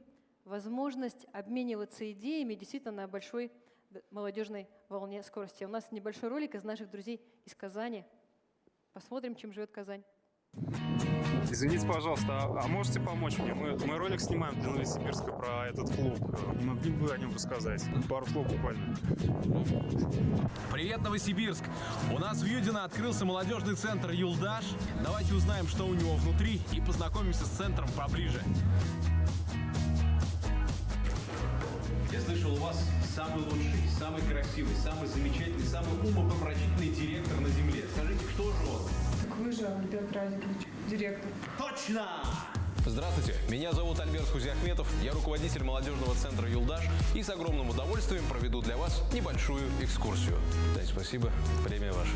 S6: возможность обмениваться идеями действительно на большой молодежной волне скорости. У нас небольшой ролик из наших друзей из Казани. Посмотрим, чем живет Казань.
S13: Извините, пожалуйста, а, а можете помочь мне? Мы, мы ролик снимаем для Новосибирска про этот клуб. Не могли бы вы о нем рассказать? Пару слов буквально.
S14: Привет, Новосибирск! У нас в Юдино открылся молодежный центр «Юлдаш». Давайте узнаем, что у него внутри и познакомимся с центром поближе.
S15: Я слышал, у вас самый лучший, самый красивый, самый замечательный, самый умопомрачительный директор на Земле. Скажите, кто же он?
S16: Так вы же, Альберт Радикович, директор.
S15: Точно!
S14: Здравствуйте, меня зовут Альберт Хузиахметов, я руководитель молодежного центра «Юлдаш» и с огромным удовольствием проведу для вас небольшую экскурсию. Да, спасибо, время ваше.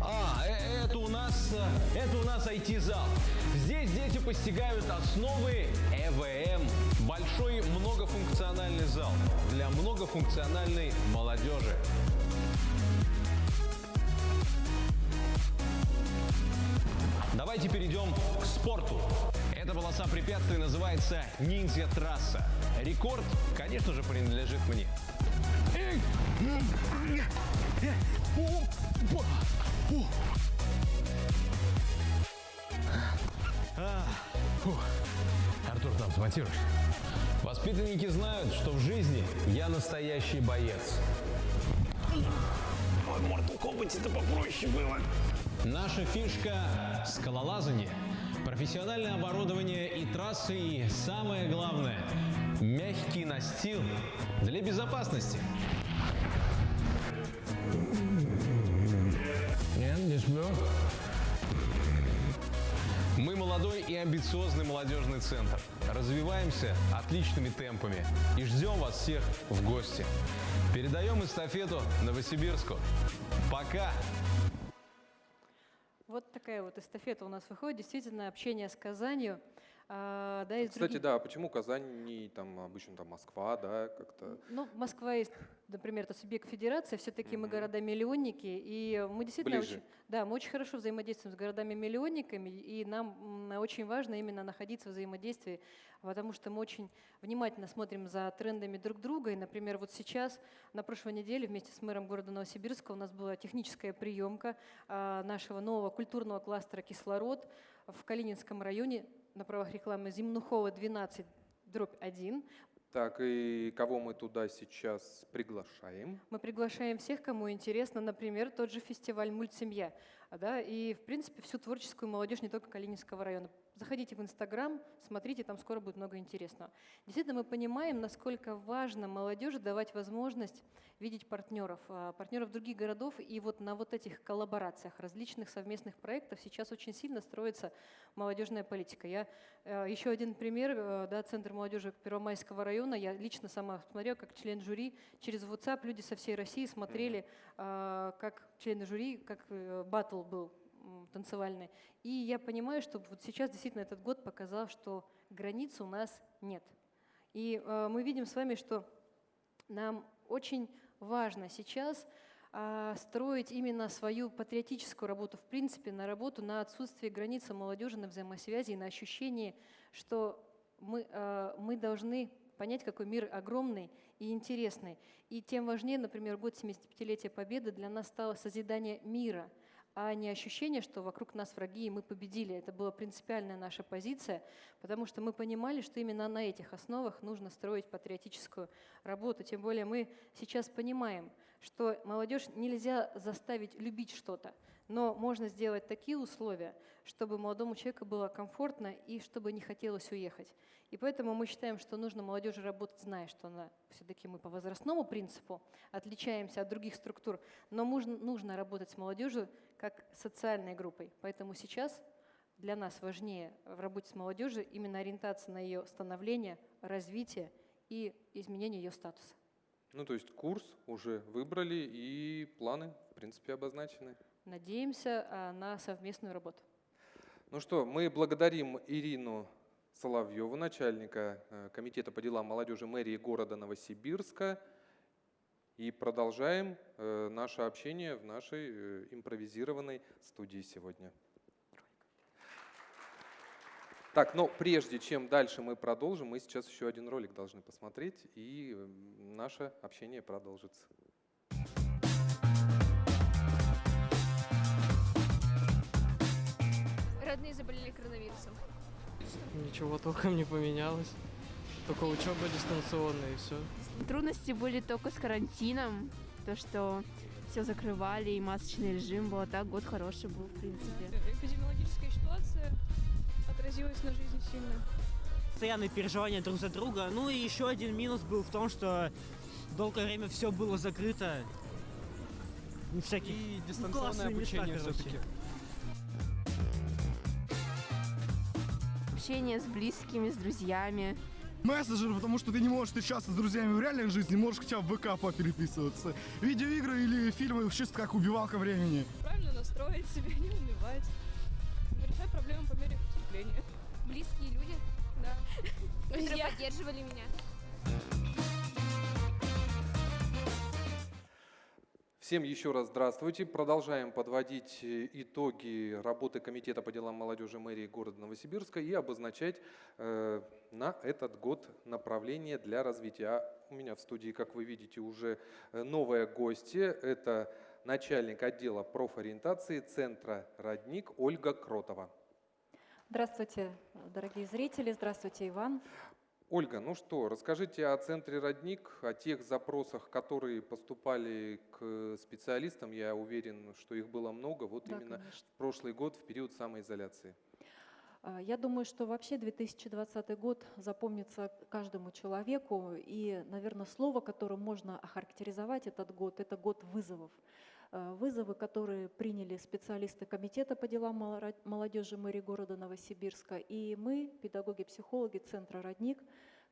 S15: А, э- это у нас, э, это у нас IT-зал. Здесь дети постигают основы ЭВМ.
S14: Большой многофункциональный зал для многофункциональной молодежи.
S15: Давайте перейдем к спорту. Эта полоса препятствий называется ниндзя-трасса. Рекорд, конечно же, принадлежит мне.
S14: Артур, там смонтируешь?
S15: Воспитанники знают, что в жизни я настоящий боец.
S14: В Mortal Kombat это попроще было.
S15: Наша фишка – скалолазание, профессиональное оборудование и трассы, и самое главное – мягкий настил для безопасности. Мы молодой и амбициозный молодежный центр. Развиваемся отличными темпами и ждем вас всех в гости. Передаем эстафету Новосибирску. Пока!
S6: Вот такая вот эстафета у нас выходит. Действительно, общение с Казанью. А, да, из
S1: Кстати,
S6: других-
S1: да, а почему Казань не там обычно там Москва, да, как-то?
S6: Ну, Москва есть, например, это субъект федерации, все-таки мы города-миллионники, и мы действительно
S1: Ближе.
S6: очень, да, мы очень хорошо взаимодействуем с городами-миллионниками, и нам очень важно именно находиться в взаимодействии, потому что мы очень внимательно смотрим за трендами друг друга, и, например, вот сейчас, на прошлой неделе, вместе с мэром города Новосибирска у нас была техническая приемка а, нашего нового культурного кластера «Кислород» в Калининском районе на правах рекламы Зимнухова 12, дробь 1.
S1: Так, и кого мы туда сейчас приглашаем?
S6: Мы приглашаем всех, кому интересно, например, тот же фестиваль «Мультсемья». а, Да, и, в принципе, всю творческую молодежь не только Калининского района. Заходите в Инстаграм, смотрите, там скоро будет много интересного. Действительно, мы понимаем, насколько важно молодежи давать возможность видеть партнеров, а, партнеров других городов. И вот на вот этих коллаборациях, различных совместных проектов сейчас очень сильно строится молодежная политика. Я э, еще один пример, э, да, Центр молодежи Первомайского района. Я лично сама смотрела, как член жюри через WhatsApp люди со всей России смотрели, а, как члены жюри, как э, батл был м, танцевальный. И я понимаю, что вот сейчас действительно этот год показал, что границ у нас нет. И э, мы видим с вами, что нам очень важно сейчас а, строить именно свою патриотическую работу, в принципе, на работу на отсутствие границы молодежи, на взаимосвязи и на ощущение, что мы, а, мы должны понять, какой мир огромный и интересный. И тем важнее, например, год 75-летия Победы для нас стало созидание мира, а не ощущение, что вокруг нас враги, и мы победили. Это была принципиальная наша позиция, потому что мы понимали, что именно на этих основах нужно строить патриотическую работу. Тем более мы сейчас понимаем, что молодежь нельзя заставить любить что-то, но можно сделать такие условия, чтобы молодому человеку было комфортно и чтобы не хотелось уехать. И поэтому мы считаем, что нужно молодежи работать, зная, что она, все-таки мы по возрастному принципу отличаемся от других структур, но нужно, работать с молодежью как социальной группой. Поэтому сейчас для нас важнее в работе с молодежью именно ориентация на ее становление, развитие и изменение ее статуса.
S1: Ну, то есть курс уже выбрали и планы, в принципе, обозначены.
S6: Надеемся а, на совместную работу.
S1: Ну что, мы благодарим Ирину Соловьеву, начальника э, Комитета по делам молодежи мэрии города Новосибирска. И продолжаем э, наше общение в нашей э, импровизированной студии сегодня. Так, но прежде чем дальше мы продолжим, мы сейчас еще один ролик должны посмотреть, и наше общение продолжится.
S17: Родные заболели коронавирусом.
S18: Ничего толком не поменялось. Только учеба дистанционная и все.
S17: Трудности были только с карантином, то, что все закрывали и масочный режим был, а так год хороший был, в принципе.
S19: Эпидемиологическая ситуация отразилась на жизни сильно.
S20: Постоянные переживания друг за друга. Ну и еще один минус был в том, что долгое время все было закрыто. Ну, всякие
S18: И дистанционное
S20: места,
S18: обучение все-таки.
S17: Общение с близкими, с друзьями.
S21: Мессенджер, потому что ты не можешь встречаться с друзьями в реальной жизни, можешь хотя бы в ВК попереписываться. Видеоигры или фильмы чисто как убивалка времени.
S19: Правильно настроить себя, не унывать. Решать проблемы по мере поступления.
S17: Близкие люди,
S19: Да.
S17: которые поддерживали меня.
S1: Всем еще раз здравствуйте. Продолжаем подводить э, итоги работы Комитета по делам молодежи мэрии города Новосибирска и обозначать э, на этот год направление для развития. А у меня в студии, как вы видите, уже э, новая гостья. Это начальник отдела профориентации Центра «Родник» Ольга Кротова.
S22: Здравствуйте, дорогие зрители, здравствуйте, Иван.
S1: Ольга, ну что, расскажите о центре «Родник», о тех запросах, которые поступали к специалистам. Я уверен, что их было много, вот
S23: Да,
S1: именно
S23: конечно.
S1: в прошлый год, в период самоизоляции.
S23: А, Я думаю, что вообще 2020 год запомнится каждому человеку. И, наверное, слово, которым можно охарактеризовать этот год, это год вызовов. Э, Вызовы, которые приняли специалисты Комитета по делам молодежи мэрии города Новосибирска, и мы, педагоги-психологи Центра «Родник»,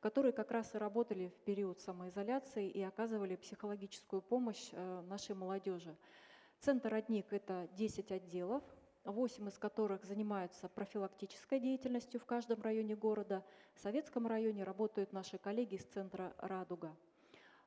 S23: которые как раз и работали в период самоизоляции и оказывали психологическую помощь э, нашей молодежи. Центр «Родник» — это 10 отделов, 8 из которых занимаются профилактической деятельностью в каждом районе города. В Советском районе работают наши коллеги из Центра «Радуга».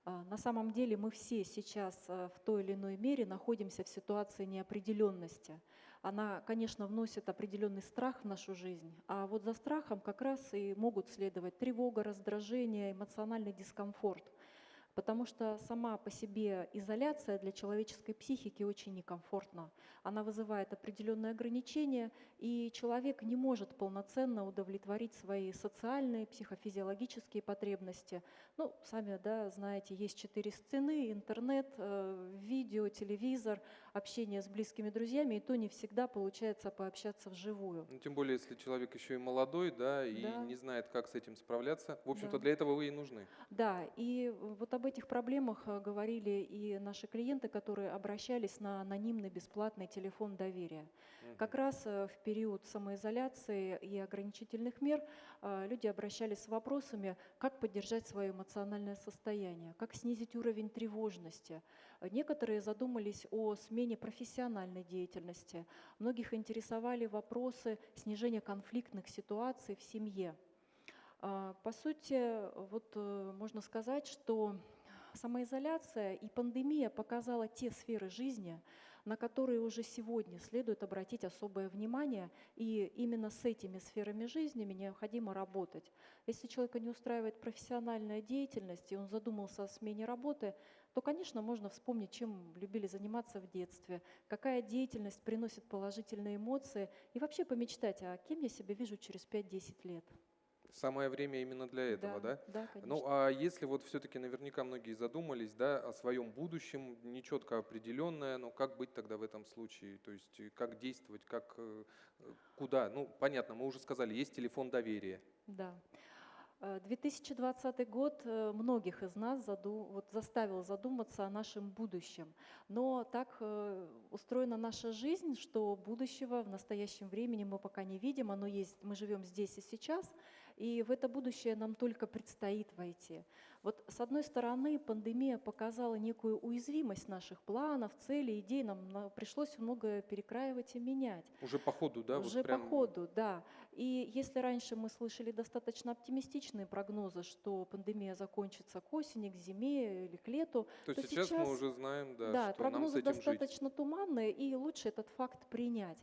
S23: А, На самом деле мы все сейчас э, в той или иной мере находимся в ситуации неопределенности. Она, конечно, вносит определенный страх в нашу жизнь, а вот за страхом как раз и могут следовать тревога, раздражение, эмоциональный дискомфорт. Потому что сама по себе изоляция для человеческой психики очень некомфортна. Она вызывает определенные ограничения, и человек не может полноценно удовлетворить свои социальные, психофизиологические потребности. Ну, сами да, знаете, есть четыре стены, интернет, э, видео, телевизор, общение с близкими друзьями, и то не всегда получается пообщаться вживую.
S1: Ну, тем более, если человек еще и молодой, да, и
S23: Да.
S1: не знает, как с этим справляться. В общем-то,
S23: Да.
S1: для этого вы и нужны.
S23: Да, и вот об этих проблемах э, говорили и наши клиенты, которые обращались на анонимный бесплатный телефон доверия. Как раз э, в период самоизоляции и ограничительных мер э, люди обращались с вопросами, как поддержать свое эмоциональное состояние, как снизить уровень тревожности. Некоторые задумались о смене профессиональной деятельности. Многих интересовали вопросы снижения конфликтных ситуаций в семье. По сути, вот можно сказать, что самоизоляция и пандемия показала те сферы жизни, на которые уже сегодня следует обратить особое внимание, и именно с этими сферами жизни необходимо работать. Если человека не устраивает профессиональная деятельность, и он задумался о смене работы, то, конечно, можно вспомнить, чем любили заниматься в детстве, какая деятельность приносит положительные эмоции, и вообще помечтать, а кем я себя вижу через 5-10 лет.
S1: Самое время именно для этого, да?
S23: Да, да,
S1: Ну,
S23: конечно.
S1: а если вот все-таки наверняка многие задумались, да, о своем будущем, нечетко определенное, но как быть тогда в этом случае? То есть э, как действовать, как, э, куда? Ну, понятно, мы уже сказали, есть телефон доверия.
S23: Да. Э, 2020 год э, многих из нас заду- вот заставил задуматься о нашем будущем. Но так устроена наша жизнь, что будущего в настоящем времени мы пока не видим. Оно есть, мы живем здесь и сейчас, и в это будущее нам только предстоит войти. Вот с одной стороны, пандемия показала некую уязвимость наших планов, целей, идей. Нам на- пришлось многое перекраивать и менять.
S1: Уже по ходу, да? вот
S23: Уже
S1: прям
S23: по ходу, да. И если раньше мы слышали достаточно оптимистичные прогнозы, что пандемия закончится к осени, к зиме или к лету,
S1: То сейчас мы уже знаем, да,
S23: да,
S1: что нам с
S23: прогнозы
S1: этим жить.
S23: достаточно туманные, и лучше этот факт принять.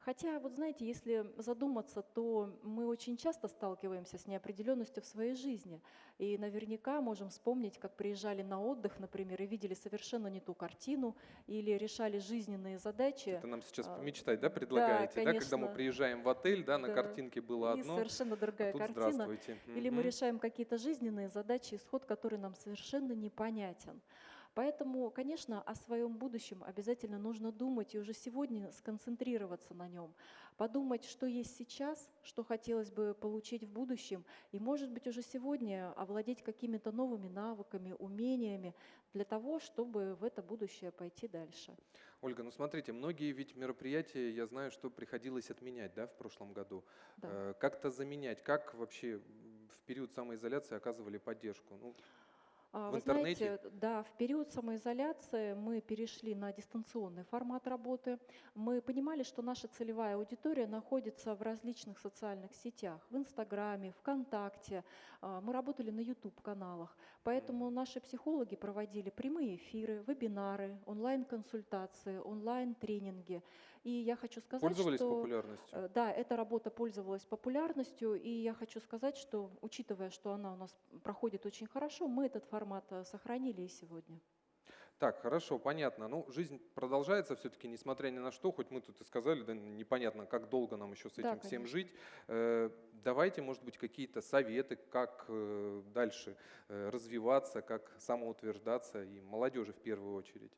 S23: Хотя, вот знаете, если задуматься, то мы очень часто сталкиваемся с неопределенностью в своей жизни. И наверняка можем вспомнить, как приезжали на отдых, например, и видели совершенно не ту картину, или решали жизненные задачи.
S1: Это нам сейчас
S23: А,
S1: помечтать, да, предлагаете? Да, когда мы
S23: конечно.
S1: приезжаем в отель, да, на
S23: Да.
S1: картинке было
S23: И
S1: одно,
S23: совершенно другая
S1: а тут
S23: картина.
S1: здравствуйте.
S23: Или мы решаем какие-то жизненные задачи, исход который нам совершенно непонятен. Поэтому, конечно, о своем будущем обязательно нужно думать и уже сегодня сконцентрироваться на нем. Подумать, что есть сейчас, что хотелось бы получить в будущем, и, может быть, уже сегодня овладеть какими-то новыми навыками, умениями для того, чтобы в это будущее пойти дальше.
S1: Ольга, ну смотрите, многие ведь мероприятия, я знаю, что приходилось отменять, да, в прошлом году.
S23: Да.
S1: Э, Как-то заменять, как вообще в период самоизоляции оказывали поддержку? Ну, в
S23: Вы
S1: интернете?
S23: знаете, да, в период самоизоляции мы перешли на дистанционный формат работы. Мы понимали, что наша целевая аудитория находится в различных социальных сетях, в Инстаграме, ВКонтакте. А, Мы работали на YouTube-каналах. Поэтому наши психологи проводили прямые эфиры, вебинары, онлайн-консультации, онлайн-тренинги. И я хочу сказать,
S1: Пользовались
S23: что...
S1: популярностью?
S23: э, Да, эта работа пользовалась популярностью, и я хочу сказать, что, учитывая, что она у нас проходит очень хорошо, мы этот формат э, сохранили и сегодня.
S1: Так, хорошо, понятно. Ну, жизнь продолжается все-таки, несмотря ни на что, хоть мы тут и сказали, да непонятно, как долго нам еще с
S6: Да,
S1: этим всем
S6: конечно.
S1: жить. Э, Давайте, может быть, какие-то советы, как дальше развиваться, как самоутверждаться, и молодежи в первую очередь.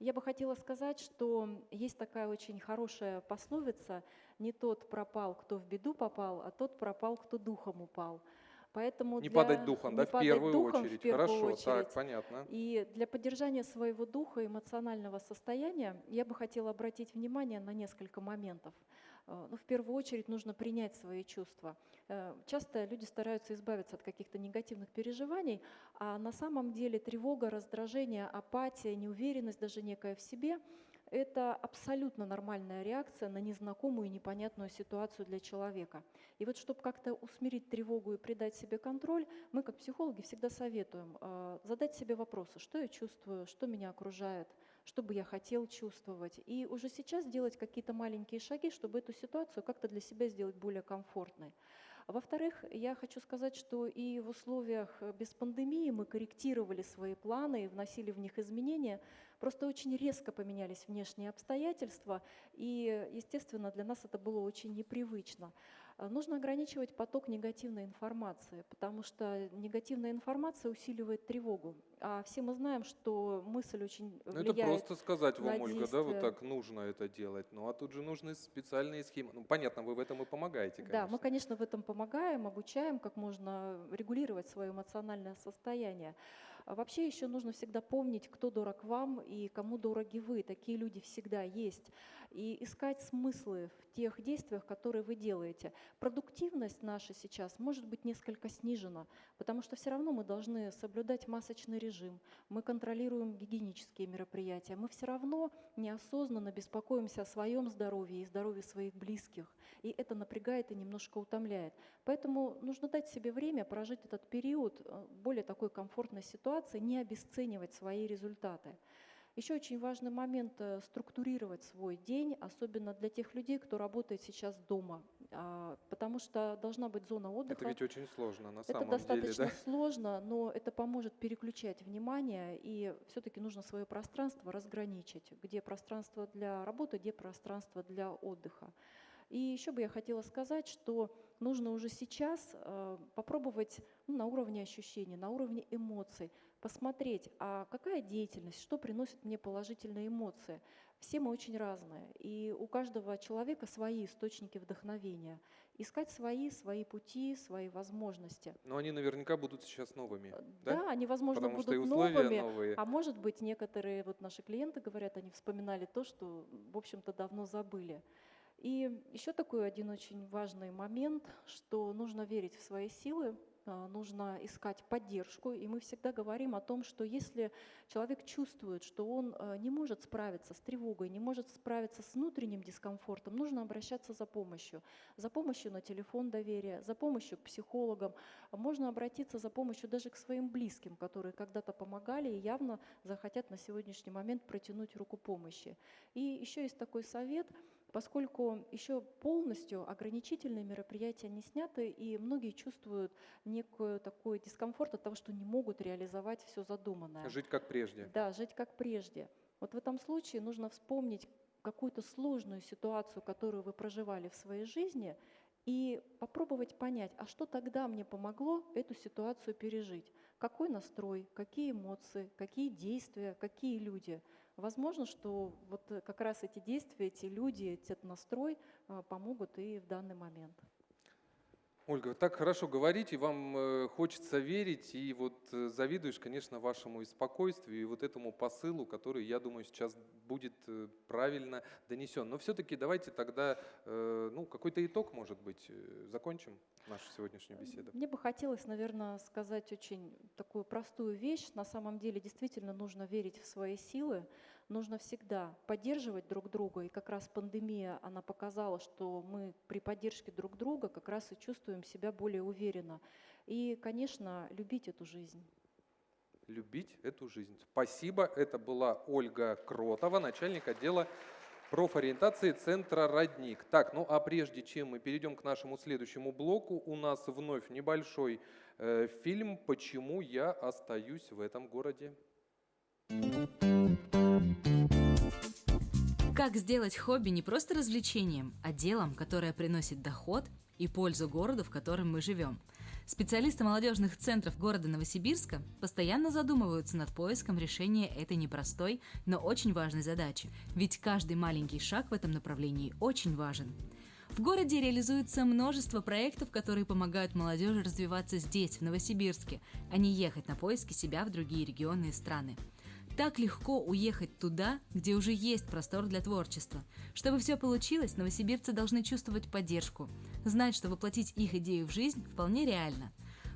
S23: Я бы хотела сказать, что есть такая очень хорошая пословица «Не тот пропал, кто в беду попал, а тот пропал, кто духом упал». Поэтому
S1: Не
S23: для-
S1: падать духом, да,
S23: не
S1: в
S23: падать
S1: первую
S23: духом в
S1: очередь.
S23: первую
S1: Хорошо, так,
S23: очередь.
S1: понятно.
S23: И для поддержания своего духа, эмоционального состояния я бы хотела обратить внимание на несколько моментов. Э, Ну, в первую очередь нужно принять свои чувства. Э, Часто люди стараются избавиться от каких-то негативных переживаний, а на самом деле тревога, раздражение, апатия, неуверенность даже некая в себе – это абсолютно нормальная реакция на незнакомую и непонятную ситуацию для человека. И вот чтобы как-то усмирить тревогу и придать себе контроль, мы как психологи всегда советуем э, задать себе вопросы, что я чувствую, что меня окружает, что бы я хотел чувствовать. И уже сейчас делать какие-то маленькие шаги, чтобы эту ситуацию как-то для себя сделать более комфортной. Во-вторых, я хочу сказать, что и в условиях э, без пандемии мы корректировали свои планы и вносили в них изменения. Просто очень резко поменялись внешние обстоятельства, и, естественно, для нас это было очень непривычно. А, Нужно ограничивать поток негативной информации, потому что негативная информация усиливает тревогу. А все мы знаем, что мысль очень
S1: Ну, это
S23: влияет
S1: просто сказать вам, Ольга, да, вот так нужно это делать. Ну, а тут же нужны специальные схемы. Ну, понятно, вы в этом и помогаете, конечно.
S23: Да, мы, конечно, в этом помогаем, обучаем, как можно регулировать свое эмоциональное состояние. А вообще еще нужно всегда помнить, кто дорог вам и кому дороги вы. Такие люди всегда есть. И искать смыслы в тех действиях, которые вы делаете. Продуктивность наша сейчас может быть несколько снижена, потому что все равно мы должны соблюдать масочный режим, мы контролируем гигиенические мероприятия, мы все равно неосознанно беспокоимся о своем здоровье и здоровье своих близких. И это напрягает и немножко утомляет. Поэтому нужно дать себе время прожить этот период э, более такой комфортной ситуации, не обесценивать свои результаты. Еще очень важный момент э, структурировать свой день, особенно для тех людей, кто работает сейчас дома, А, потому что должна быть зона отдыха.
S1: Это ведь очень сложно на
S23: Это
S1: самом
S23: достаточно
S1: деле, да?
S23: сложно, но это поможет переключать внимание, и все-таки нужно свое пространство разграничить, где пространство для работы, где пространство для отдыха. И еще бы я хотела сказать, что нужно уже сейчас э, попробовать ну, на уровне ощущений, на уровне эмоций, посмотреть, а какая деятельность, что приносит мне положительные эмоции. Все мы очень разные, и у каждого человека свои источники вдохновения. Искать свои, свои пути, свои возможности.
S1: Но они наверняка будут сейчас новыми,
S23: Да,
S1: да?
S23: они, возможно,
S1: Потому
S23: будут
S1: условия
S23: новыми,
S1: новые.
S23: а может быть, некоторые вот наши клиенты говорят, они вспоминали то, что, в общем-то, давно забыли. И еще такой один очень важный момент, что нужно верить в свои силы, а, нужно искать поддержку, и мы всегда говорим о том, что если человек чувствует, что он а, не может справиться с тревогой, не может справиться с внутренним дискомфортом, нужно обращаться за помощью. За помощью на телефон доверия, за помощью к психологам. Можно обратиться за помощью даже к своим близким, которые когда-то помогали и явно захотят на сегодняшний момент протянуть руку помощи. И еще есть такой совет – поскольку еще полностью ограничительные мероприятия не сняты, и многие чувствуют некую такой дискомфорт от того, что не могут реализовать все задуманное.
S1: Жить как прежде.
S23: Да, жить как прежде. Вот в этом случае нужно вспомнить какую-то сложную ситуацию, которую вы проживали в своей жизни, и попробовать понять, а что тогда мне помогло эту ситуацию пережить? Какой настрой, какие эмоции, какие действия, какие люди? Возможно, что вот э, как раз эти действия, эти люди, этот настрой э, помогут и в данный момент.
S1: Ольга, вы так хорошо говорите, вам э, хочется верить, и вот э, завидуешь, конечно, вашему и спокойствию, и вот этому посылу, который, я думаю, сейчас будет э, правильно донесен. Но все-таки давайте тогда, ну, какой-то итог, может быть, закончим нашу сегодняшнюю беседу.
S23: Мне бы хотелось, наверное, сказать очень такую простую вещь. На самом деле действительно нужно верить в свои силы, нужно всегда поддерживать друг друга. И как раз пандемия, она показала, что мы при поддержке друг друга как раз и чувствуем себя более уверенно. И, конечно, любить эту жизнь.
S1: Любить эту жизнь. Спасибо. Это была Ольга Кротова, начальник отдела профориентации Центра «Родник». Так, ну а прежде чем мы перейдем к нашему следующему блоку, у нас вновь небольшой э, фильм «Почему я остаюсь в этом городе».
S24: Как сделать хобби не просто развлечением, а делом, которое приносит доход и пользу городу, в котором мы живем. Специалисты молодежных центров города Новосибирска постоянно задумываются над поиском решения этой непростой, но очень важной задачи. Ведь каждый маленький шаг в этом направлении очень важен. В городе реализуется множество проектов, которые помогают молодежи развиваться здесь, в Новосибирске, а не ехать на поиски себя в другие регионы и страны. Так легко уехать туда, где уже есть простор для творчества. Чтобы все получилось, новосибирцы должны чувствовать поддержку, знать, что воплотить их идею в жизнь вполне реально.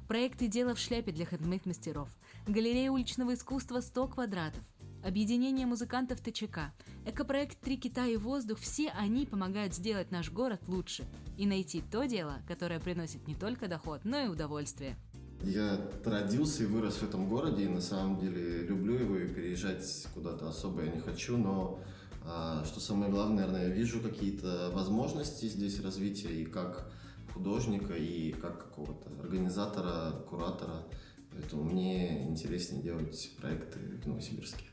S24: Проекты «Дело в шляпе» для хендмейд-мастеров, галерея уличного искусства «100 квадратов», объединение музыкантов ТЧК, экопроект «Три кита и воздух» – все они помогают сделать наш город лучше и найти то дело, которое приносит не только доход, но и удовольствие.
S22: Я родился и вырос в этом городе, и на самом деле люблю его, и переезжать куда-то особо я не хочу, но а, что самое главное, наверное, я вижу какие-то возможности здесь развития и как художника, и как какого-то организатора, куратора. Поэтому мне интереснее делать проекты в Новосибирске.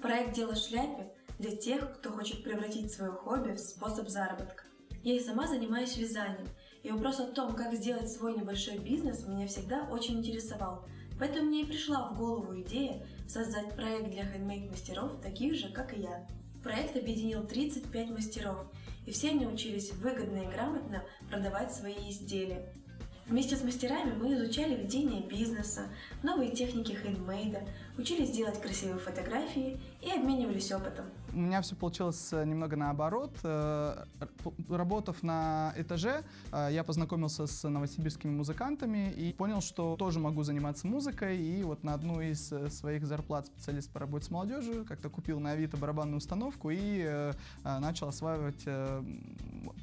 S25: Проект «Дело в шляпе» для тех, кто хочет превратить свое хобби в способ заработка. Я и сама занимаюсь вязанием, и вопрос о том, как сделать свой небольшой бизнес, меня всегда очень интересовал. Поэтому мне и пришла в голову идея создать проект для хендмейд-мастеров, таких же, как и я. Проект объединил 35 мастеров, и все они учились выгодно и грамотно продавать свои изделия. Вместе с мастерами мы изучали ведение бизнеса, новые техники хендмейда, учились делать красивые фотографии и обменивались опытом.
S21: У меня все получилось э, немного наоборот. Э, работав на этаже, э, я познакомился с новосибирскими музыкантами и понял, что тоже могу заниматься музыкой. И вот на одну из своих зарплат специалист по работе с молодежью как-то купил на Авито барабанную установку и начал осваивать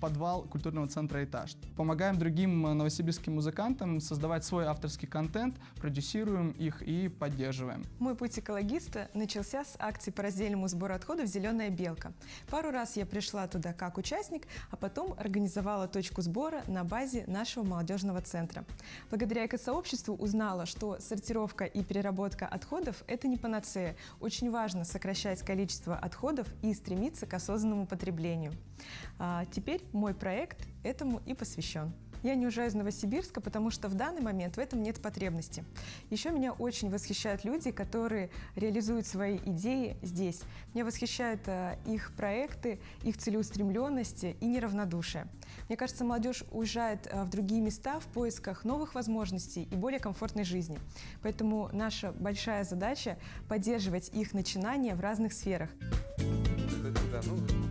S21: подвал культурного центра «Этаж». Помогаем другим новосибирским музыкантам создавать свой авторский контент, продюсируем их и поддерживаем.
S26: Мой путь экологиста начался с акции по раздельному сбору отходов «Зеленая белка». Пару раз я пришла туда как участник, а потом организовала точку сбора на базе нашего молодежного центра. Благодаря экосообществу узнала, что сортировка и переработка отходов – это не панацея. Очень важно сокращать количество отходов и стремиться к осознанному потреблению. А теперь мой проект этому и посвящен. Я не уезжаю из Новосибирска, потому что в данный момент в этом нет потребности. Еще меня очень восхищают люди, которые реализуют свои идеи здесь. Меня восхищают э, их проекты, их целеустремленности и неравнодушие. Мне кажется, молодежь уезжает э, в другие места в поисках новых возможностей и более комфортной жизни. Поэтому наша большая задача – поддерживать их начинания в разных сферах. Да, ну,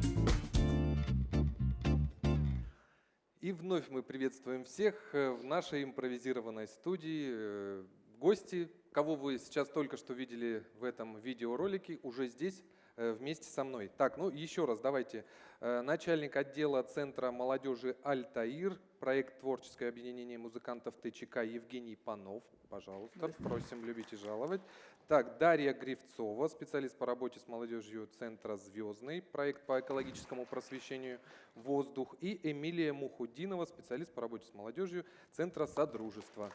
S1: И вновь мы приветствуем всех э, в нашей импровизированной студии. Э, гости, кого вы сейчас только что видели в этом видеоролике, уже здесь э, вместе со мной. Так, ну еще раз давайте. Начальник отдела Центра молодежи «Альтаир», проект «Творческое объединение музыкантов ТЧК» Евгений Панов. Пожалуйста, просим любить и жаловать. Так, Дарья Гривцова, специалист по работе с молодежью Центра «Звездный», проект по экологическому просвещению «Воздух». И Эмилия Мухудинова, специалист по работе с молодежью Центра «Содружество».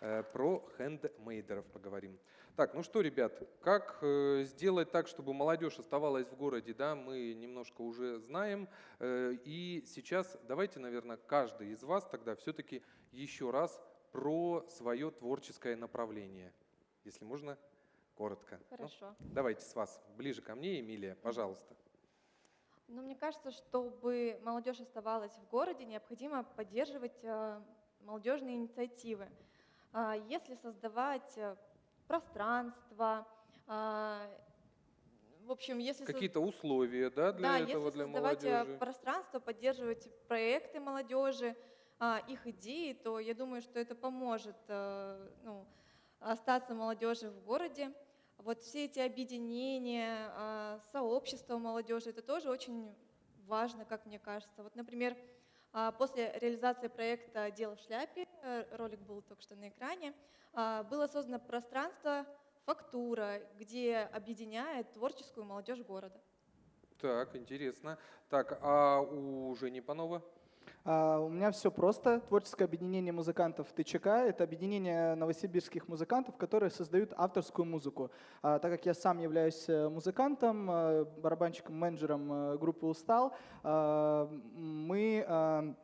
S1: Э, про хендмейдеров поговорим. Так, ну что, ребят, как э, сделать так, чтобы молодежь оставалась в городе, да, мы немножко уже знаем. Э, и сейчас давайте, наверное, каждый из вас тогда все-таки еще раз про свое творческое направление. Если можно, коротко.
S27: Ну, Хорошо.
S1: Ну, давайте с вас ближе ко мне, Эмилия, пожалуйста.
S27: Ну, мне кажется, чтобы молодежь оставалась в городе, необходимо поддерживать э, молодежные инициативы. Э, если создавать э, пространство, э, в общем, если
S1: какие-то условия, да, для
S27: да,
S1: этого
S27: если
S1: для
S27: создавать э,
S1: молодежи.
S27: пространство, поддерживать проекты молодежи, э, их идеи, то я думаю, что это поможет ну, остаться молодежи в городе. Вот все эти объединения, а, сообщества молодежи, это тоже очень важно, как мне кажется. Вот, например, а, после реализации проекта «Дело в шляпе», э, ролик был только что на экране, а, было создано пространство «Фактура», где объединяет творческую молодежь города.
S1: Так, интересно. Так, а у Жени Панова?
S21: А, У меня все просто. Творческое объединение музыкантов ТЧК – это объединение новосибирских музыкантов, которые создают авторскую музыку. А, Так как я сам являюсь э, музыкантом, э, барабанщиком, менеджером э, группы «Устал», мы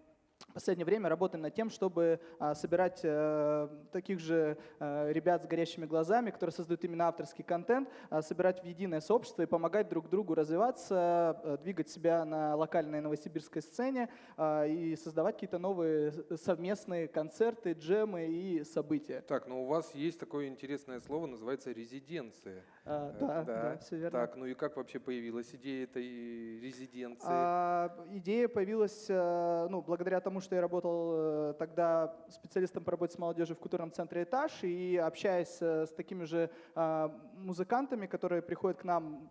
S21: в последнее время работаем над тем, чтобы а, собирать э, таких же э, ребят с горящими глазами, которые создают именно авторский контент, а, собирать в единое сообщество и помогать друг другу развиваться, э, двигать себя на локальной новосибирской сцене а, и создавать какие-то новые совместные концерты, джемы и события.
S1: Так, но у вас есть такое интересное слово, называется резиденция.
S21: А,
S1: Э,
S21: да, да, всё верно.
S1: Так, ну и как вообще появилась идея этой резиденции?
S21: А, идея появилась ну, благодаря тому, что я работал э, тогда специалистом по работе с молодежью в культурном центре «Этаж», и общаясь э, с такими же а, музыкантами, которые приходят к нам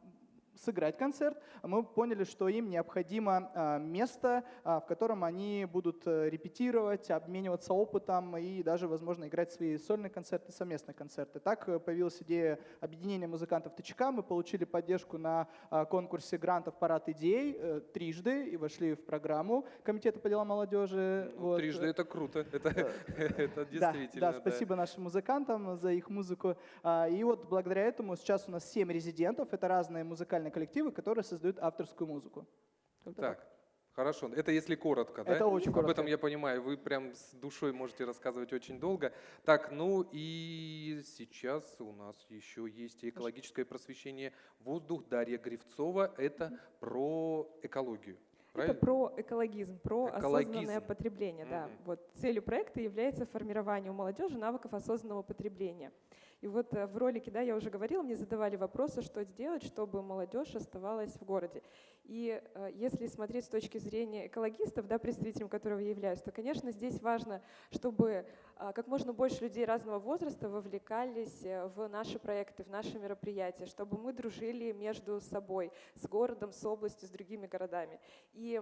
S21: сыграть концерт, мы поняли, что им необходимо а, место, а, в котором они будут э, репетировать, обмениваться опытом и даже, возможно, играть свои сольные концерты, совместные концерты. Так э, появилась идея объединения музыкантов ТЧК. Мы получили поддержку на а, конкурсе грантов «Парад идей» э, трижды и вошли в программу Комитета по делам молодежи.
S1: Ну,
S21: Вот.
S1: Трижды это круто, это, действительно.
S21: да, спасибо нашим музыкантам за их музыку. А, И вот благодаря этому сейчас у нас семь резидентов. Это разные музыкальные коллективы, которые создают авторскую музыку. Как-то
S1: Так, хорошо. Это если коротко, да?
S21: Это очень
S1: Об
S21: коротко.
S1: этом я понимаю. Вы прям с душой можете рассказывать очень долго. Так, ну и сейчас у нас еще есть экологическое просвещение «Воздух» Дарья Гривцова. Это про экологию. Правильно?
S28: Это про экологизм, про осознанное
S1: Экологизм.
S28: потребление. Да.
S1: Мгм.
S28: Вот целью проекта является формирование у молодежи навыков осознанного потребления. И вот э, в ролике, да, я уже говорила, мне задавали вопросы, что сделать, чтобы молодежь оставалась в городе. И э, если смотреть с точки зрения экологистов, да, представителем которого я являюсь, то, конечно, здесь важно, чтобы а, как можно больше людей разного возраста вовлекались э, в наши проекты, в наши мероприятия, чтобы мы дружили между собой, с городом, с областью, с другими городами. И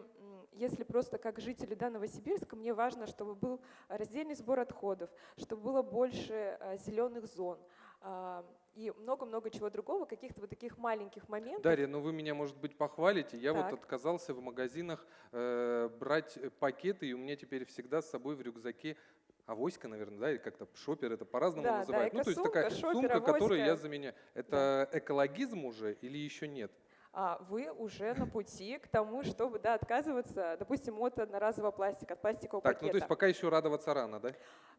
S28: если просто как жители да, Новосибирска, мне важно, чтобы был раздельный сбор отходов, чтобы было больше зеленых зон а, и много-много чего другого, каких-то вот таких маленьких моментов.
S1: Дарья, ну вы меня, может быть, похвалите. Я вот
S28: Так.
S1: отказался в магазинах э, брать пакеты, и у меня теперь всегда с собой в рюкзаке авоська, наверное, да, или как-то шопер, это по-разному
S28: Да, да,
S1: называют. ну, то есть такая
S28: шопер,
S1: сумка, которую я
S28: авоська.
S1: заменяю. Это экологизм уже или еще нет?
S28: А вы уже на пути к тому, чтобы да, отказываться, допустим, от одноразового пластика, от пластикового
S1: Так,
S28: пакета.
S1: ну то есть пока еще радоваться рано, да?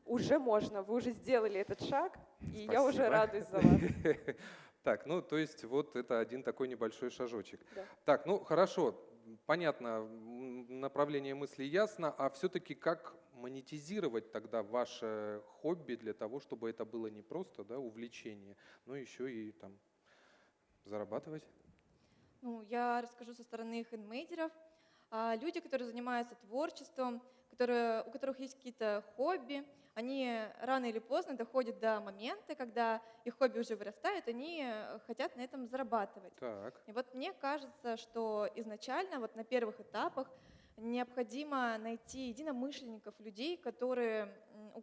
S28: Уже можно, вы уже сделали этот шаг, и я уже
S1: Спасибо.
S28: радуюсь за вас.
S1: Так, ну то есть вот это один такой небольшой шажочек.
S28: Да.
S1: Так, ну хорошо, понятно, направление мысли ясно, а все-таки как монетизировать тогда ваше хобби для того, чтобы это было не просто да, увлечение, но еще и там зарабатывать?
S27: Ну, я расскажу со стороны хендмейдеров. А, Люди, которые занимаются творчеством, которые, у которых есть какие-то хобби, они рано или поздно доходят до момента, когда их хобби уже вырастает, они хотят на этом зарабатывать.
S1: Так.
S27: И вот мне кажется, что изначально, вот на первых этапах, необходимо найти единомышленников, людей, которые,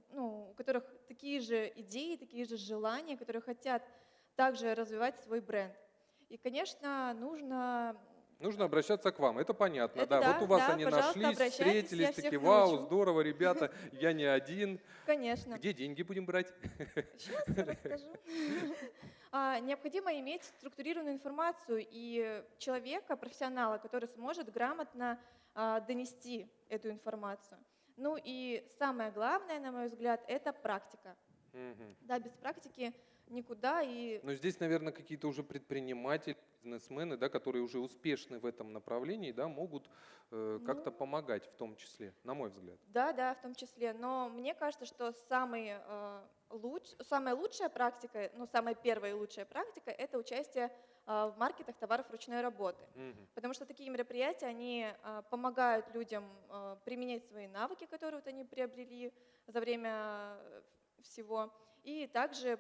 S27: ну, у которых такие же идеи, такие же желания, которые хотят также развивать свой бренд. И, конечно, нужно
S1: Нужно обращаться к вам, это понятно,
S27: Это
S1: да.
S27: да,
S1: Вот у вас
S27: да,
S1: они нашлись, встретились, такие, вау,
S27: научу».
S1: здорово, ребята, я не один.
S27: Конечно.
S1: Где деньги будем брать?
S27: Сейчас расскажу. А, Необходимо иметь структурированную информацию и человека, профессионала, который сможет грамотно а, донести эту информацию. Ну и самое главное, на мой взгляд, это практика. Да, без практики никуда. И
S1: Но здесь, наверное, какие-то уже предприниматели, бизнесмены, да, которые уже успешны в этом направлении, да, могут э, как-то помогать в том числе, на мой взгляд.
S27: Да, да, в том числе. Но мне кажется, что самый, э, луч, самая лучшая практика, ну, самая первая и лучшая практика – это участие э, в маркетах товаров ручной работы.
S1: Мгм.
S27: Потому что такие мероприятия, они э, помогают людям э, применять свои навыки, которые вот они приобрели за время э, всего, и также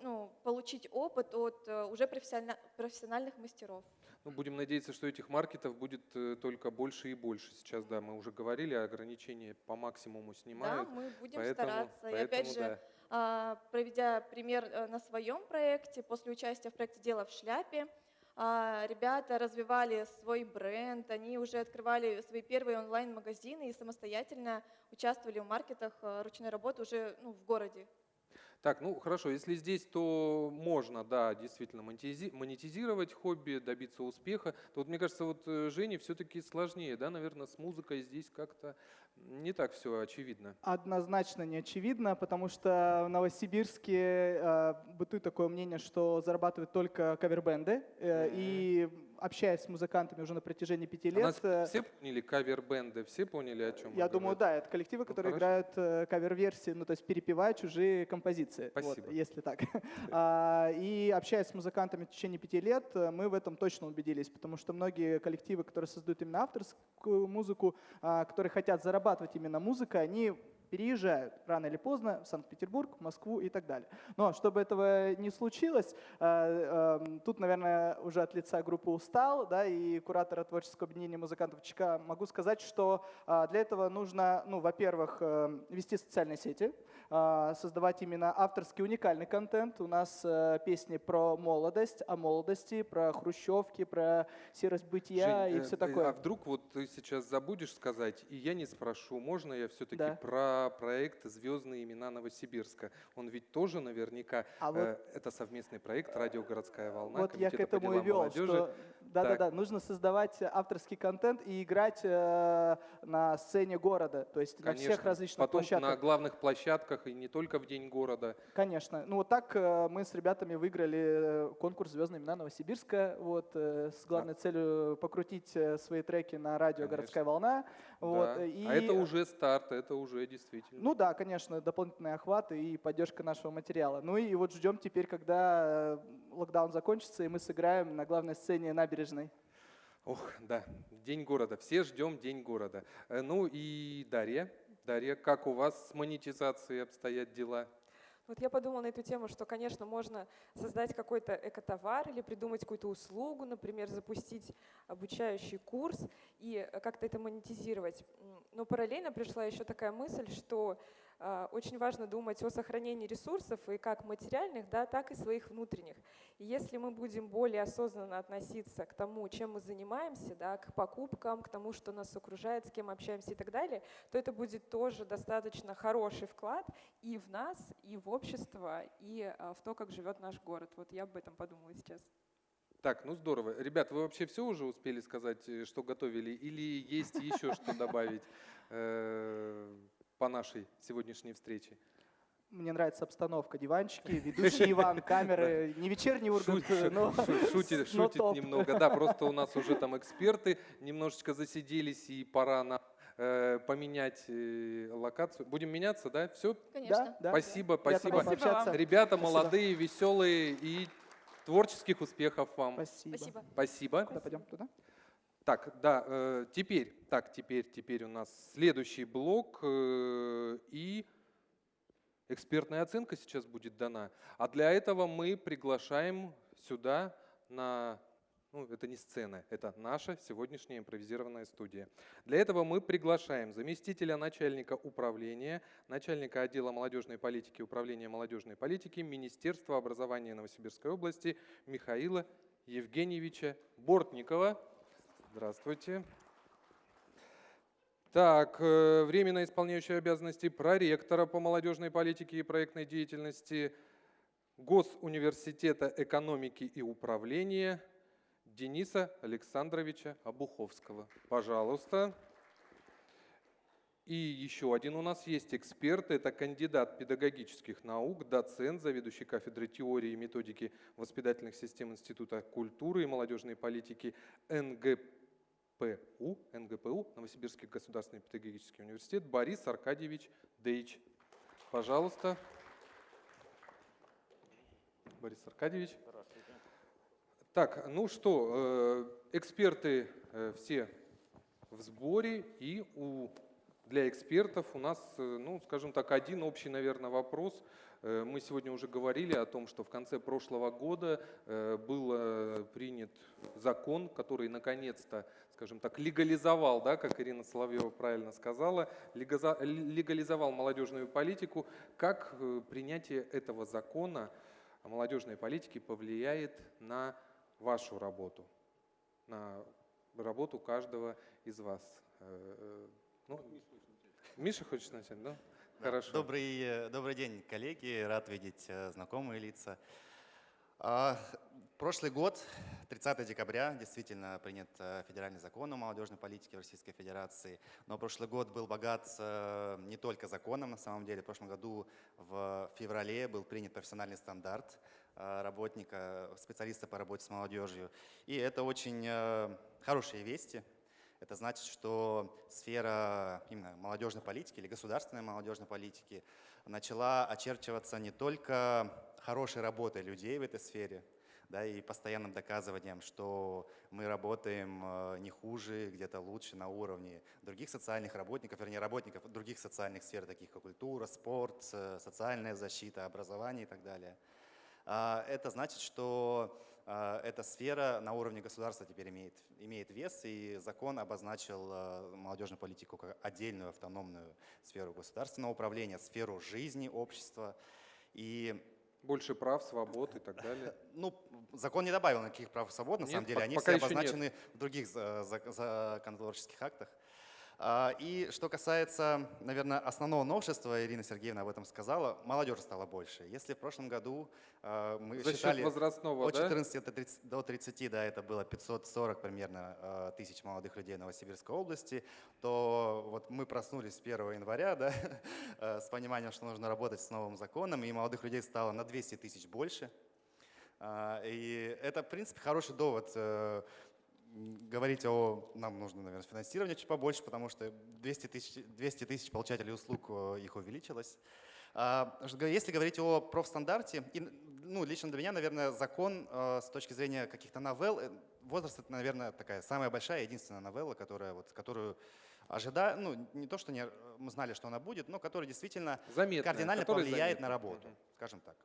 S27: ну, получить опыт от э, уже профессиона- профессиональных мастеров.
S1: Ну, будем надеяться, что этих маркетов будет э, только больше и больше. Сейчас, да, мы уже говорили, ограничения по максимуму снимают.
S27: Да, мы будем
S1: поэтому-
S27: стараться. И
S1: поэтому
S27: опять же,
S1: да.
S27: а, проведя пример э, на своем проекте, после участия в проекте «Дело в шляпе», а, ребята развивали свой бренд, они уже открывали свои первые онлайн-магазины и самостоятельно участвовали в маркетах ручной работы уже ну, в городе.
S1: Так, ну хорошо, если здесь, то можно, да, действительно монетизи- монетизировать хобби, добиться успеха. То вот мне кажется, вот э, Жене все-таки сложнее, да, наверное, с музыкой здесь как-то не так все очевидно.
S25: Однозначно не очевидно, потому что в Новосибирске э, бытует такое мнение, что зарабатывают только кавербенды. Э, И общаясь с музыкантами уже на протяжении пяти
S1: А
S25: лет... э,
S1: все поняли кавер-бенды, все поняли, о чем
S25: Я думаю, да, это коллективы, которые
S1: Ну,
S25: играют э, кавер-версии, ну то есть перепевают чужие композиции. вот,
S1: Спасибо.
S25: если так. А, И общаясь с музыкантами в течение пяти лет, э, мы в этом точно убедились, потому что многие коллективы, которые создают именно авторскую музыку, а, которые хотят зарабатывать именно музыкой, они переезжают рано или поздно в Санкт-Петербург, Москву и так далее. Но чтобы этого не случилось, э, э, тут, наверное, уже от лица группы «Устал» да, и куратора творческого объединения музыкантов ЧК могу сказать, что а, для этого нужно, ну, во-первых, э, вести социальные сети, а, создавать именно авторский уникальный контент. У нас э, песни про молодость, о молодости, про хрущевки, про серость бытия
S1: Жень,
S25: и
S1: э,
S25: все
S1: э,
S25: такое.
S1: А вдруг вот ты сейчас забудешь сказать, и я не спрошу, можно я все-таки
S25: Да.
S1: про проект «Звездные имена Новосибирска»? Он ведь тоже наверняка,
S25: А вот-
S1: э, это совместный проект «Радио Городская волна»,
S25: Вот я к
S1: Комитета по
S25: этому и
S1: делам
S25: вел,
S1: молодежи.
S25: что да-да-да, нужно создавать авторский контент и играть э, на сцене города, то есть на всех
S1: Конечно.
S25: различных
S1: Потом
S25: площадках.
S1: на главных площадках и не только в День города.
S25: Конечно. Ну вот так э, мы с ребятами выиграли э, конкурс «Звездные имена Новосибирска», вот, э, с главной целью покрутить э, свои треки на радио «Городская волна». Вот,
S1: Да.
S25: э, и-
S1: А это уже старт, это уже действительно.
S25: Ну да, конечно, дополнительный охват и поддержка нашего материала. Ну и вот ждем теперь, когда э, локдаун закончится, и мы сыграем на главной сцене набережной.
S1: Ох, да, День города. Все ждем День города. Э, Ну и Дарья. Дарья, как у вас с монетизацией обстоят дела?
S28: Вот я подумала на эту тему, что, конечно, можно создать какой-то экотовар или придумать какую-то услугу, например, запустить обучающий курс и как-то это монетизировать. Но параллельно пришла еще такая мысль, что очень важно думать о сохранении ресурсов и как материальных, да, так и своих внутренних. И если мы будем более осознанно относиться к тому, чем мы занимаемся, да, к покупкам, к тому, что нас окружает, с кем общаемся и так далее, то это будет тоже достаточно хороший вклад и в нас, и в общество, и а, в то, как живет наш город. Вот я об этом подумала сейчас.
S1: Так, ну здорово. Ребят, вы вообще все уже успели сказать, э, что готовили? Или есть еще что добавить э, по нашей сегодняшней встрече?
S25: Мне нравится обстановка, диванчики, ведущий Иван, камеры, не вечерний Ургант,
S1: Шут-
S25: но,
S1: шу- шутит,
S25: но
S1: шутит немного. Да, просто у нас уже там эксперты немножечко засиделись, и пора нам э, поменять э, локацию. Будем меняться, да? Все?
S25: Конечно. Да, да.
S1: Спасибо, спасибо. Ребята
S25: Спасибо.
S1: молодые, веселые и творческих успехов вам.
S25: Спасибо.
S27: Спасибо.
S1: Спасибо.
S25: Куда пойдем? Туда?
S1: Так, да, э, теперь, так, теперь, теперь у нас следующий блок э, и экспертная оценка сейчас будет дана. А для этого мы приглашаем сюда на, ну, это не сцена, это наша сегодняшняя импровизированная студия. Для этого мы приглашаем заместителя начальника управления, начальника отдела молодежной политики Управления молодежной политики Министерства образования Новосибирской области Михаила Евгеньевича Бортникова. Здравствуйте. Так, э, временно исполняющий обязанности проректора по молодежной политике и проектной деятельности Госуниверситета экономики и управления Дениса Александровича Обуховского. Пожалуйста. И еще один у нас есть эксперт, это кандидат педагогических наук, доцент, заведующий кафедрой теории и методики воспитательных систем Института культуры и молодежной политики НГПУ, НГПУ, Новосибирский государственный педагогический университет, Борис Аркадьевич Дейч. Пожалуйста. Борис Аркадьевич. Так, ну что, э, эксперты э, все в сборе, и у, для экспертов у нас, э, ну, скажем так, один общий, наверное, вопрос. Мы сегодня уже говорили о том, что в конце прошлого года был принят закон, который наконец-то, скажем так, легализовал, да, как Ирина Соловьева правильно сказала, легализовал молодежную политику. Как э, принятие этого закона о молодежной политике повлияет на вашу работу, на работу каждого из вас. Ну, Миша хочет начать, да?
S29: да
S1: Хорошо.
S29: Добрый, добрый день, коллеги. Рад видеть знакомые лица. Прошлый год, 30 декабря, действительно принят э, федеральный закон о молодежной политике в Российской Федерации. Но прошлый год был богат э, не только законом, на самом деле. В прошлом году в феврале был принят профессиональный стандарт э, работника, специалиста по работе с молодежью. И это очень хорошие вести. Это значит, что сфера именно молодежной политики или государственной молодежной политики начала очерчиваться не только хорошей работой людей в этой сфере, да, и постоянным доказыванием, что мы работаем э, не хуже, где-то лучше на уровне других социальных работников, вернее, работников других социальных сфер, таких как культура, спорт, э, социальная защита, образование и так далее. А, это значит, что э, эта сфера на уровне государства теперь имеет, имеет вес, и закон обозначил молодежную политику как отдельную автономную сферу государственного управления, сферу жизни общества. И
S1: больше прав, свобод и так далее.
S29: Ну, закон не добавил никаких прав и свобод, на
S1: нет,
S29: самом деле. Они все обозначены в других законотворческих актах. А, и что касается, наверное, основного новшества, Ирина Сергеевна об этом сказала, молодежи стало больше. Если в прошлом году а, мы
S1: За
S29: считали
S1: возрастного,
S29: от 14 да? до 30, да, это было 540 примерно а, тысяч молодых людей Новосибирской области, то вот мы проснулись 1 января да, с пониманием, что нужно работать с новым законом, и молодых людей стало на 200 тысяч больше. И это, в принципе, хороший довод э, говорить о, нам нужно, наверное, финансирование чуть побольше, потому что 200 тысяч, 200 тысяч получателей услуг э, их увеличилось. А, если говорить о профстандарте, и, ну, лично для меня, наверное, закон э, с точки зрения каких-то новелл, э, возраст это, наверное, такая самая большая, единственная новелла, которая, вот, которую ожидаю, ну, не то, что не, мы знали, что она будет, но которая действительно
S1: Заметная,
S29: кардинально повлияет заметная. на работу, скажем так.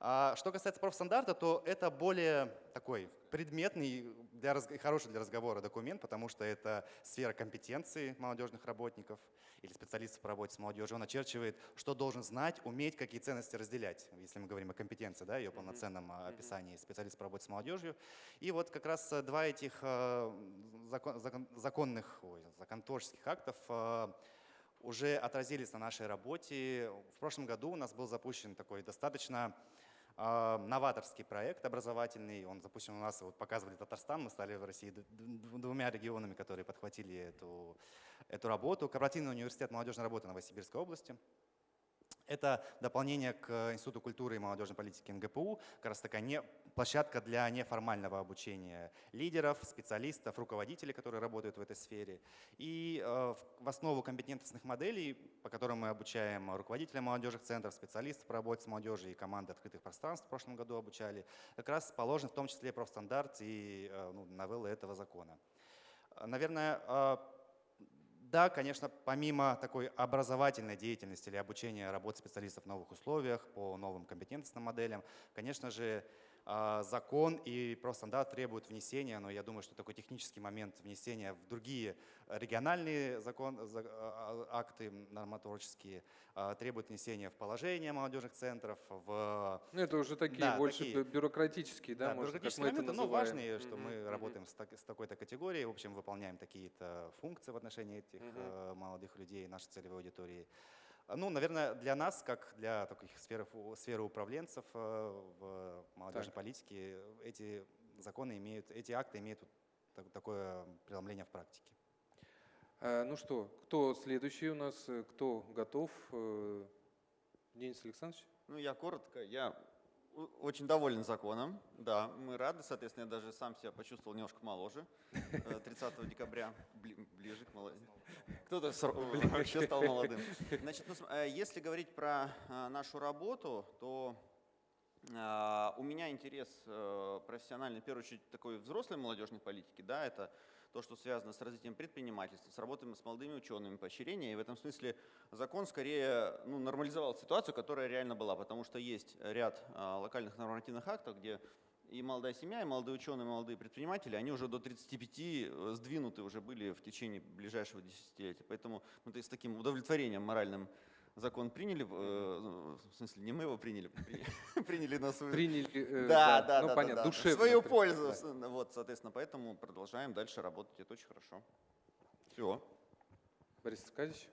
S29: А что касается профстандарта, то это более такой предметный, для, хороший для разговора документ, потому что это сфера компетенции молодежных работников или специалистов по работе с молодежью. Он очерчивает, что должен знать, уметь, какие ценности разделять, если мы говорим о компетенции, да, ее полноценном mm-hmm. описании специалиста по работе с молодежью. И вот как раз э, два этих э, закон, закон, законных, ой, законотворческих актов э, уже отразились на нашей работе. В прошлом году у нас был запущен такой достаточно а, новаторский проект образовательный. Он запущен у нас, вот показывали Татарстан, мы стали в России двумя регионами, которые подхватили эту, эту работу. Корпоративный университет молодежной работы Новосибирской области. Это дополнение к Институту культуры и молодежной политики НГПУ, как раз такая не, площадка для неформального обучения лидеров, специалистов, руководителей, которые работают в этой сфере. И э, в основу компетентностных моделей, по которым мы обучаем руководителей молодежных центров, специалистов по работе с молодежью и команды открытых пространств в прошлом году обучали, как раз положен в том числе профстандарт и э, ну, новеллы этого закона. Наверное, э, да, конечно, помимо такой образовательной деятельности или обучения работы специалистов в новых условиях, по новым компетентностным моделям, конечно же, закон и профстандарт требуют внесения, но я думаю, что такой технический момент внесения в другие региональные закон, а, а, акты нормотворческие требует внесения в положение молодежных центров. В...
S1: Ну, это уже такие да, больше такие, бюрократические, да, да может, бюрократические
S29: мы моменты, но важные, что mm-hmm. мы mm-hmm. работаем с, так, с такой-то категорией, в общем, выполняем такие-то функции в отношении этих mm-hmm. молодых людей, нашей целевой аудитории. Ну, наверное, для нас, как для таких сфер, сферы управленцев э, в молодежной так. политике, эти законы имеют, эти акты имеют такое преломление в практике.
S1: А, ну что, кто следующий у нас, кто готов? Э, Денис Александрович?
S30: Ну, я коротко. Я очень доволен законом. Да, мы рады. Соответственно, я даже сам себя почувствовал немножко моложе. 30 э, декабря ближе к молодым. Кто-то вообще стал молодым. Значит, ну, э, если говорить про э, нашу работу, то у меня интерес профессиональный, в первую очередь, такой взрослой молодежной политики. Да, это то, что связано с развитием предпринимательства, с работой с молодыми учеными, поощрения. И в этом смысле закон скорее ну, нормализовал ситуацию, которая реально была, потому что есть ряд локальных нормативных актов, где и молодая семья, и молодые ученые, и молодые предприниматели, они уже до 35 э, сдвинуты уже были в течение ближайшего десятилетия. Поэтому ну, то есть с таким удовлетворением моральным закон приняли, э, в смысле, не мы его приняли, приняли на свою...
S1: Приняли, э,
S30: да,
S1: да,
S30: да,
S1: ну,
S30: да,
S1: понятно,
S30: да,
S1: душевно
S30: свою пользу.
S1: да.
S30: Вот, соответственно, поэтому продолжаем дальше работать, это очень хорошо. Все.
S1: Борис Аркадьевич,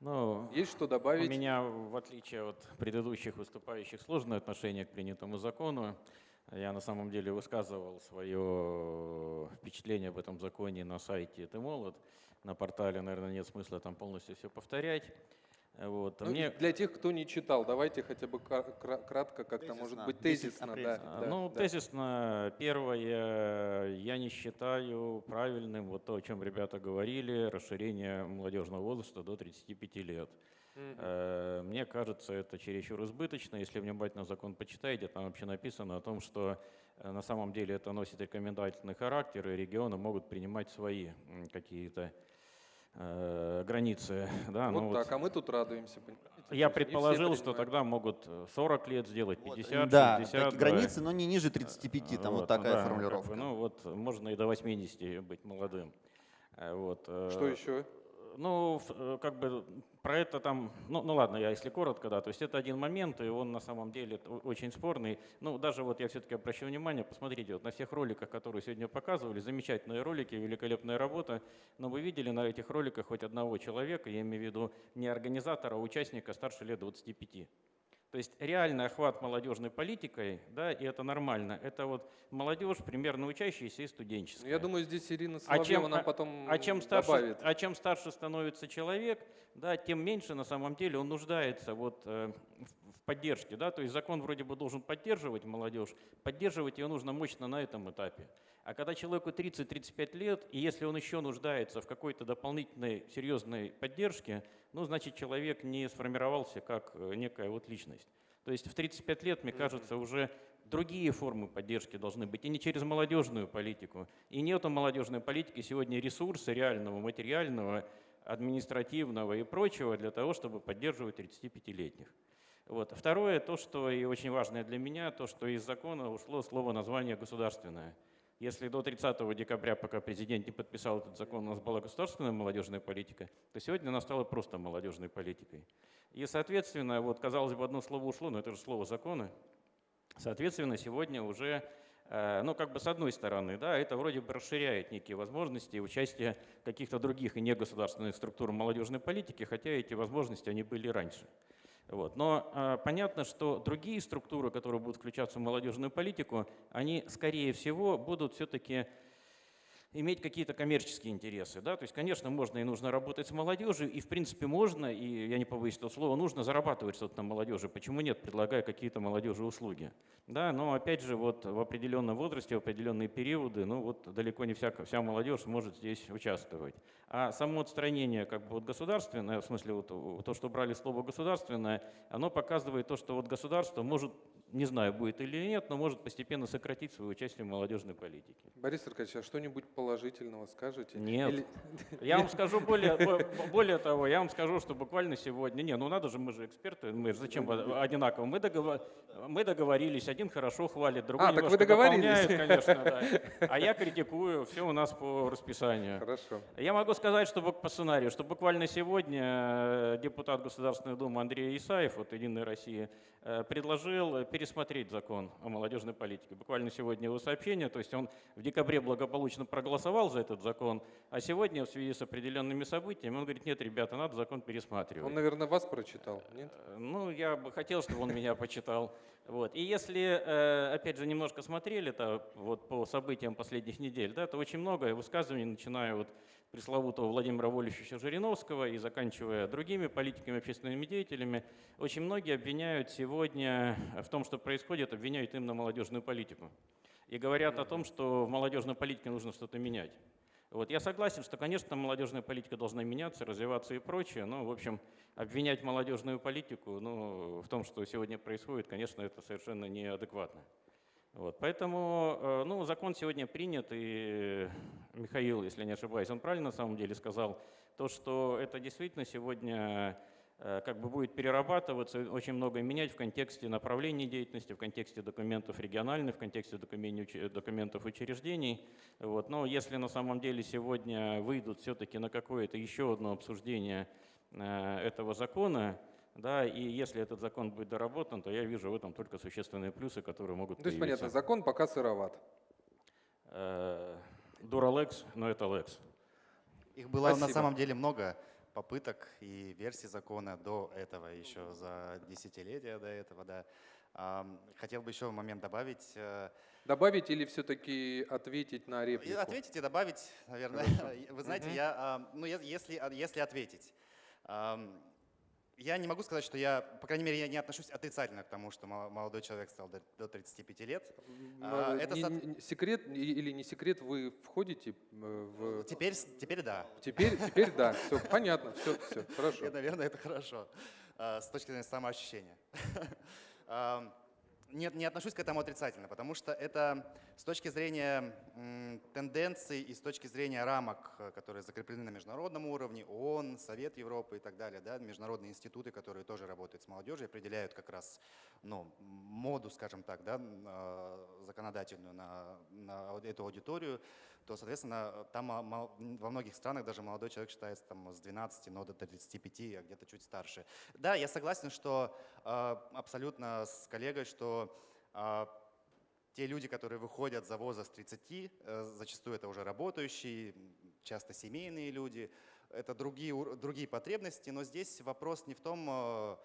S31: Ну,
S1: есть что добавить?
S31: У меня, в отличие от предыдущих выступающих, сложное отношение к принятому закону. Я на самом деле высказывал свое впечатление об этом законе на сайте «Ты молод». На портале, наверное, нет смысла там полностью все повторять. Вот.
S1: Ну,
S31: Мне-
S1: Для тех, кто не читал, давайте хотя бы кратко, как-то, может быть,
S31: 10
S1: тезисно. Да,
S31: А,
S1: да,
S31: ну,
S1: да.
S31: тезисно, первое, я не считаю правильным вот то, о чем ребята говорили, расширение молодежного возраста до 35 лет. Э, Мне кажется, это чересчур избыточно. Если внимательно закон почитаете, там вообще написано о том, что э, на самом деле это носит рекомендательный характер, и регионы могут принимать свои какие-то э, границы. Да,
S1: Вот
S31: ну
S1: так, а мы тут радуемся.
S31: Я предположил, что тогда могут э, 40 лет сделать, 50,
S30: да,
S31: 60.
S30: такие границы, но не ниже 35, там вот такая
S31: да, как
S30: формулировка.
S31: бы, ну вот можно и до 80 быть молодым. Вот.
S1: Что еще?
S31: Ну, как бы про это там, ну, ну ладно, я если коротко, да, то есть это один момент, и он на самом деле очень спорный. Ну, даже вот я все-таки обращу внимание, посмотрите, вот на всех роликах, которые сегодня показывали, замечательные ролики, великолепная работа, но вы видели на этих роликах хоть одного человека, я имею в виду не организатора, а участника старше лет 25. То есть реальный охват молодежной политикой, да, и это нормально, это вот молодежь, примерно учащаяся и студенческая.
S1: Я думаю, здесь Ирина
S31: А
S1: Соловьева
S31: чем,
S1: нам
S31: а-
S1: потом
S31: а чем старше,
S1: добавит.
S31: а чем старше становится человек, да, тем меньше на самом деле он нуждается вот, э, в поддержке. Да? То есть закон вроде бы должен поддерживать молодежь, поддерживать ее нужно мощно на этом этапе. А когда человеку 30-35 лет, и если он еще нуждается в какой-то дополнительной серьезной поддержке, ну, значит, человек не сформировался как э, некая вот личность. То есть в 35 лет, мне кажется, уже другие формы поддержки должны быть, и не через молодежную политику. И нет у молодежной политики сегодня ресурса реального, материального, административного и прочего для того, чтобы поддерживать 35-летних. Вот. Второе, то, что и очень важное для меня, то, что из закона ушло слово название «государственное». Если до 30 декабря, пока президент не подписал этот закон, у нас была государственная молодежная политика, то сегодня она стала просто молодежной политикой. И, соответственно, вот, казалось бы, одно слово ушло, но это же слово закона. Соответственно, сегодня уже, э, ну, как бы с одной стороны, да, это вроде бы расширяет некие возможности участия каких-то других и негосударственных структур молодежной политики, хотя эти возможности, они были раньше. Вот. Но э, понятно, что другие структуры, которые будут включаться в молодежную политику, они, скорее всего, будут все-таки иметь какие-то коммерческие интересы. Да? То есть, конечно, можно и нужно работать с молодежью, и в принципе можно, и я не побоюсь этого слова, нужно зарабатывать что-то на молодежи. Почему нет, предлагая какие-то молодежи услуги. Да? Но опять же, вот в определенном возрасте, в определенные периоды, ну вот далеко не вся, вся молодежь может здесь участвовать. А само отстранение как бы вот государственное, в смысле вот то, что брали слово государственное, оно показывает то, что вот государство может, не знаю, будет или нет, но может постепенно сократить свое участие в молодежной политике.
S1: Борис Аркадьевич, а что-нибудь положительного скажете?
S31: Нет.
S1: Или-
S31: Я вам скажу более, бо- более того, я вам скажу, что буквально сегодня, не, ну надо же, мы же эксперты, мы же зачем одинаково? Мы, договор- мы договорились, один хорошо хвалит, другой
S1: А, так вы договорились.
S31: конечно, да. А я критикую, все у нас по расписанию.
S1: Хорошо.
S31: Я могу сказать, что по сценарию, что буквально сегодня э, депутат Государственной Думы Андрей Исаев от «Единой России» предложил пересмотреть закон о молодежной политике. Буквально сегодня его сообщение, то есть он в декабре благополучно проголосовал за этот закон, а сегодня в связи с определенными событиями он говорит, нет, ребята, надо закон пересматривать.
S1: Он, наверное, вас прочитал, нет?
S31: Э, Ну, я бы хотел, чтобы он меня почитал. Вот. И если, э, опять же, немножко смотрели -то, вот, по событиям последних недель, да, то очень много высказываний, начиная от пресловутого Владимира Вольфовича Жириновского и заканчивая другими политиками, общественными деятелями, очень многие обвиняют сегодня в том, что происходит, обвиняют именно молодежную политику. И говорят о том, что в молодежной политике нужно что-то менять. Вот. Я согласен, что, конечно, молодежная политика должна меняться, развиваться и прочее, но, в общем, обвинять молодежную политику ну, в том, что сегодня происходит, конечно, это совершенно неадекватно. Вот. Поэтому э, ну, закон сегодня принят, и Михаил, если не ошибаюсь, он правильно на самом деле сказал, то, что это действительно сегодня э, как бы будет перерабатываться, очень многое менять в контексте направления деятельности, в контексте документов региональных, в контексте документов учреждений. Вот. Но если на самом деле сегодня выйдут все-таки на какое-то еще одно обсуждение э, этого закона, да, и если этот закон будет доработан, то я вижу в этом только существенные плюсы, которые могут
S1: То есть,
S31: появиться.
S1: понятно, закон пока сыроват.
S31: Э, Дуралекс, но это лекс.
S29: Их было на
S1: Спасибо.
S29: самом деле много попыток и версий закона до этого, еще за десятилетия до этого, да. Хотел бы еще момент добавить. э,
S1: Добавить или все-таки ответить на реплику?
S29: Ответить и добавить, наверное.
S1: Хорошо.
S29: Вы знаете,
S1: Мгм.
S29: я, ну, если, а, если ответить, я не могу сказать, что я, по крайней мере, я не отношусь отрицательно к тому, что мол- молодой человек стал до, до 35 лет. А,
S1: М,
S29: Это
S1: не-
S29: со-
S1: не- секрет или не секрет, вы входите э, в...
S29: Теперь, теперь да.
S1: Теперь, теперь да, все понятно, все, все, хорошо.
S29: И, наверное, это хорошо а, с точки зрения самоощущения. Нет, не отношусь к этому отрицательно, потому что это с точки зрения тенденций и с точки зрения рамок, которые закреплены на международном уровне, ООН, Совет Европы и так далее, да, международные институты, которые тоже работают с молодежью, определяют как раз ну, моду, скажем так, да, э, законодательную на, на эту аудиторию, то, соответственно, там а, во многих странах даже молодой человек считается там, с 12, но до 35, а где-то чуть старше. Да, я согласен, что э, абсолютно с коллегой, что э, те люди, которые выходят за возраст 30, э, зачастую это уже работающие, часто семейные люди, это другие, другие потребности, но здесь вопрос не в том, а,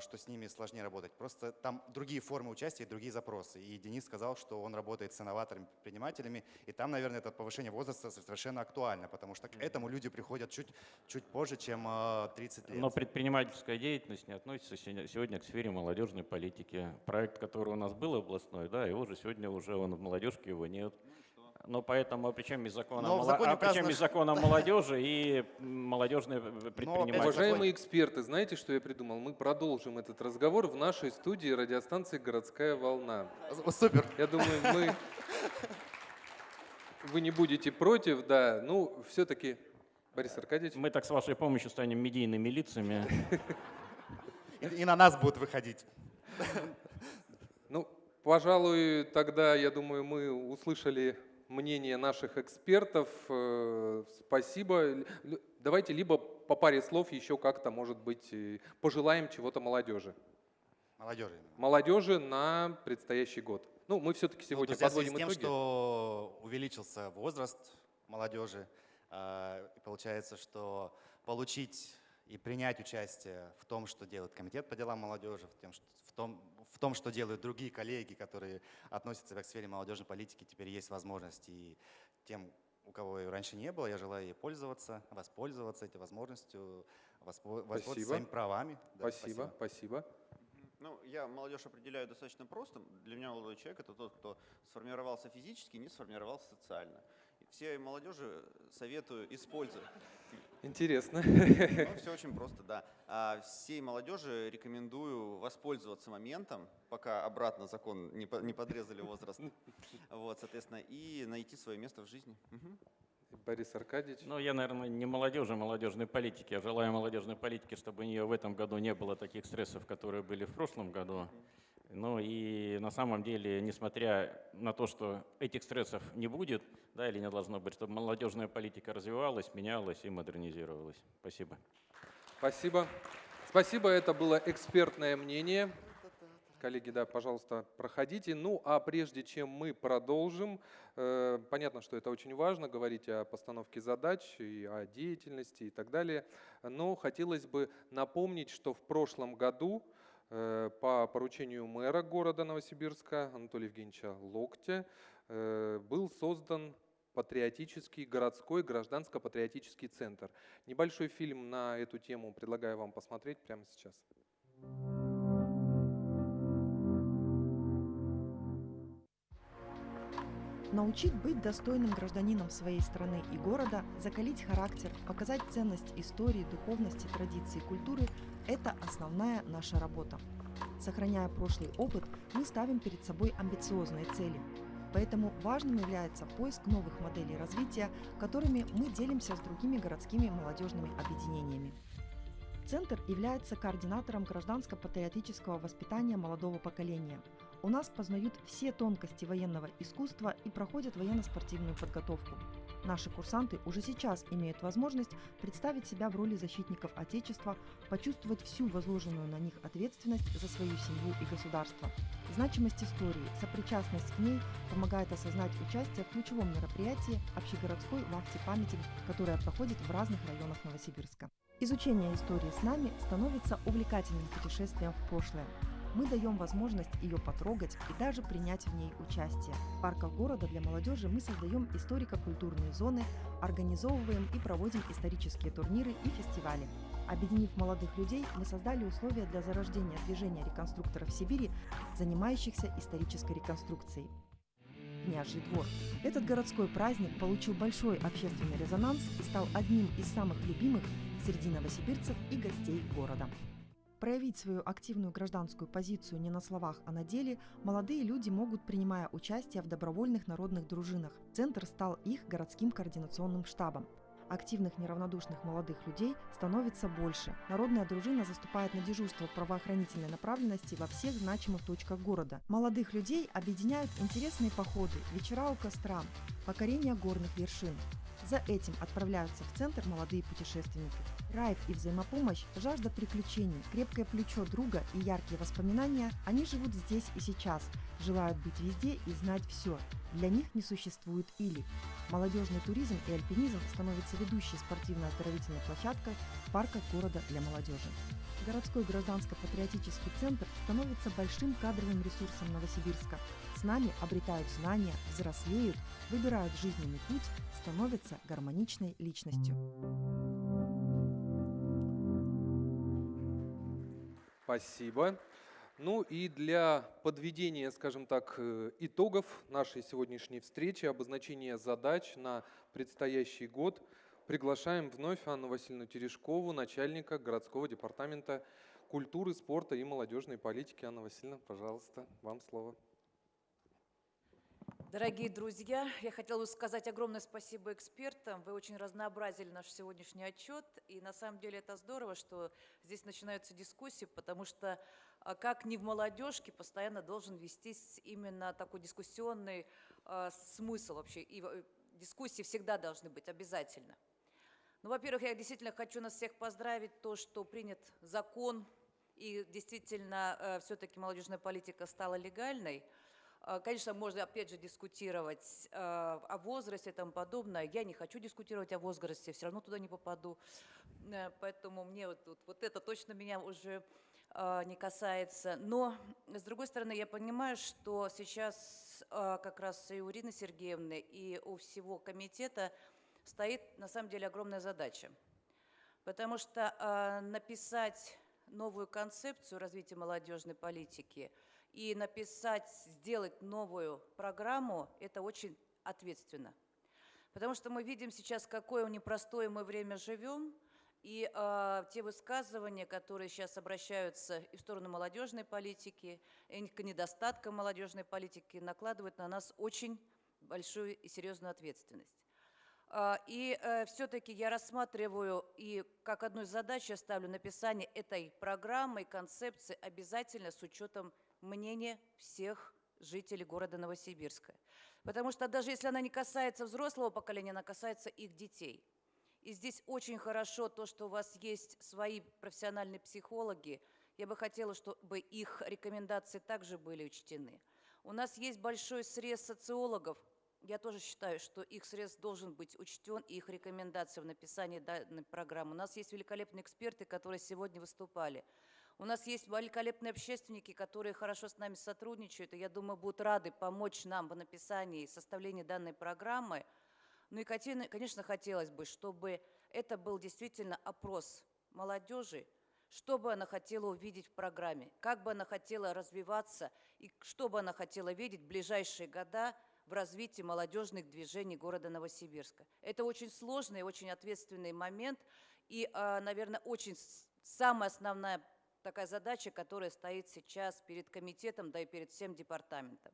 S29: что с ними сложнее работать. Просто там другие формы участия и другие запросы. И Денис сказал, что он работает с инноваторами, предпринимателями, и там, наверное, это повышение возраста совершенно актуально, потому что к этому люди приходят чуть, чуть позже, чем а, 30 лет.
S31: Но предпринимательская деятельность не относится сегодня сегодня к сфере молодежной политики. Проект, который у нас был областной, да, его же сегодня уже он в молодежке его нет. Но поэтому, а при чем из закона,
S29: законе
S31: а при чем
S29: указано,
S31: из закона молодежи и молодежные предпринимательства?
S1: Уважаемые эксперты, знаете, что я придумал? Мы продолжим этот разговор в нашей студии радиостанции «Городская волна».
S29: Супер.
S1: Я думаю, мы... Вы не будете против, да. Ну, все-таки, Борис Аркадьевич.
S31: Мы так с вашей помощью станем медийными лицами.
S29: И, и на нас будут выходить.
S1: Ну, пожалуй, тогда, я думаю, мы услышали мнение наших экспертов. Э, Спасибо. Давайте либо по паре слов еще как-то, может быть, э, пожелаем чего-то молодежи.
S29: Молодежи.
S1: Молодежи на предстоящий год. Ну, мы все-таки
S29: Ну,
S1: сегодня
S29: связи
S1: подводим
S29: с тем,
S1: итоги.
S29: что увеличился возраст молодежи, и получается, что получить и принять участие в том, что делает Комитет по делам молодежи, в, тем, что- том, в том, что делают другие коллеги, которые относятся к сфере молодежной политики, теперь есть возможность. И тем, у кого ее раньше не было, я желаю ей пользоваться, воспользоваться этой возможностью, воспо- воспользоваться
S1: Спасибо.
S29: своими правами. Да,
S1: Спасибо, спасибо.
S30: Ну, я молодежь определяю достаточно просто. Для меня молодой человек это тот, кто сформировался физически, не сформировался социально. И всей молодежи советую использовать.
S1: Интересно.
S30: Ну, все очень просто, да. А всей молодежи рекомендую воспользоваться моментом, пока обратно закон не, по- не подрезали возраст. Вот, соответственно, и найти свое место в жизни.
S1: Борис Аркадьевич.
S31: Ну, я, наверное, не молодежи, а молодежной политики. Я желаю молодежной политики, чтобы у нее в этом году не было таких стрессов, которые были в прошлом году. Ну и на самом деле, несмотря на то, что этих стрессов не будет, да, или не должно быть, чтобы молодежная политика развивалась, менялась и модернизировалась. Спасибо.
S1: Спасибо. Спасибо, это было экспертное мнение. Коллеги, да, пожалуйста, проходите. Ну, а прежде чем мы продолжим, э, понятно, что это очень важно, говорить о постановке задач и о деятельности и так далее, но хотелось бы напомнить, что в прошлом году э, по поручению мэра города Новосибирска Анатолия Евгеньевича Локтя э, был создан патриотический городской гражданско-патриотический центр. Небольшой фильм на эту тему предлагаю вам посмотреть прямо сейчас.
S32: Научить быть достойным гражданином своей страны и города, закалить характер, показать ценность истории, духовности, традиций культуры – это основная наша работа. Сохраняя прошлый опыт, мы ставим перед собой амбициозные цели. Поэтому важным является поиск новых моделей развития, которыми мы делимся с другими городскими молодежными объединениями. Центр является координатором гражданско-патриотического воспитания молодого поколения. У нас познают все тонкости военного искусства и проходят военно-спортивную подготовку. Наши курсанты уже сейчас имеют возможность представить себя в роли защитников Отечества, почувствовать всю возложенную на них ответственность за свою семью и государство. Значимость истории, сопричастность к ней помогает осознать участие в ключевом мероприятии общегородской вахте памяти, которая проходит в разных районах Новосибирска. Изучение истории с нами становится увлекательным путешествием в прошлое. Мы даем возможность ее потрогать и даже принять в ней участие. В парках города для молодежи мы создаем историко-культурные зоны, организовываем и проводим исторические турниры и фестивали. Объединив молодых людей, мы создали условия для зарождения движения реконструкторов Сибири, занимающихся исторической реконструкцией. Княжий двор. Этот городской праздник получил большой общественный резонанс и стал одним из самых любимых среди новосибирцев и гостей города. Проявить свою активную гражданскую позицию не на словах, а на деле молодые люди могут, принимая участие в добровольных народных дружинах. Центр стал их городским координационным штабом. Активных неравнодушных молодых людей становится больше. Народная дружина заступает на дежурство правоохранительной направленности во всех значимых точках города. Молодых людей объединяют интересные походы, вечера у костра, покорение горных вершин. За этим отправляются в центр молодые путешественники. Райф и взаимопомощь, жажда приключений, крепкое плечо друга и яркие воспоминания – они живут здесь и сейчас, желают быть везде и знать все. Для них не существует «или». Молодежный туризм и альпинизм становятся ведущей спортивно-оздоровительной площадкой в парках города для молодежи. Городской гражданско-патриотический центр становится большим кадровым ресурсом Новосибирска. С нами обретают знания, взрослеют, выбирают жизненный путь, становятся гармоничной личностью.
S1: Спасибо. Ну и для подведения, скажем так, э, итогов нашей сегодняшней встречи, обозначения задач на предстоящий год, приглашаем вновь Анну Васильевну Терешкову, начальника городского департамента культуры, спорта и молодежной политики. Анна Васильевна, пожалуйста, вам слово.
S2: Дорогие друзья, я хотела бы сказать огромное спасибо экспертам. Вы очень разнообразили наш сегодняшний отчет. И на самом деле это здорово, что здесь начинаются дискуссии, потому что а, как ни в молодежке постоянно должен вестись именно такой дискуссионный э, смысл вообще. И э, дискуссии всегда должны быть обязательно. Ну, во-первых, я действительно хочу нас всех поздравить, то, что принят закон, и действительно э, все-таки молодежная политика стала легальной – конечно, можно опять же дискутировать э, о возрасте и тому подобное. Я не хочу дискутировать о возрасте, все равно туда не попаду. Э, поэтому мне вот, вот, вот это точно меня уже э, не касается. Но, с другой стороны, я понимаю, что сейчас как раз и у Ирины Сергеевны, и у всего комитета стоит на самом деле огромная задача. Потому что написать новую концепцию развития молодежной политики – и написать, сделать новую программу – это очень ответственно. Потому что мы видим сейчас, какое непростое мы время живем, и э, те высказывания, которые сейчас обращаются и в сторону молодежной политики, и к недостаткам молодежной политики, накладывают на нас очень большую и серьезную ответственность. А, и э, все-таки я рассматриваю и как одну из задач я ставлю написание этой программы концепции обязательно с учетом мнение всех жителей города Новосибирска. Потому что даже если она не касается взрослого поколения, она касается их детей. И здесь очень хорошо то, что у вас есть свои профессиональные психологи. Я бы хотела, чтобы их рекомендации также были учтены. У нас есть большой срез социологов. Я тоже считаю, что их срез должен быть учтен, и их рекомендации в написании данной программы. У нас есть великолепные эксперты, которые сегодня выступали. У нас есть великолепные общественники, которые хорошо с нами сотрудничают, и я думаю, будут рады помочь нам в написании и составлении данной программы. Ну и, конечно, хотелось бы, чтобы это был действительно опрос молодежи, что бы она хотела увидеть в программе, как бы она хотела развиваться и что бы она хотела видеть в ближайшие года в развитии молодежных движений города Новосибирска. Это очень сложный, очень ответственный момент и, а, наверное, очень самая основная такая задача, которая стоит сейчас перед комитетом, да и перед всем департаментом.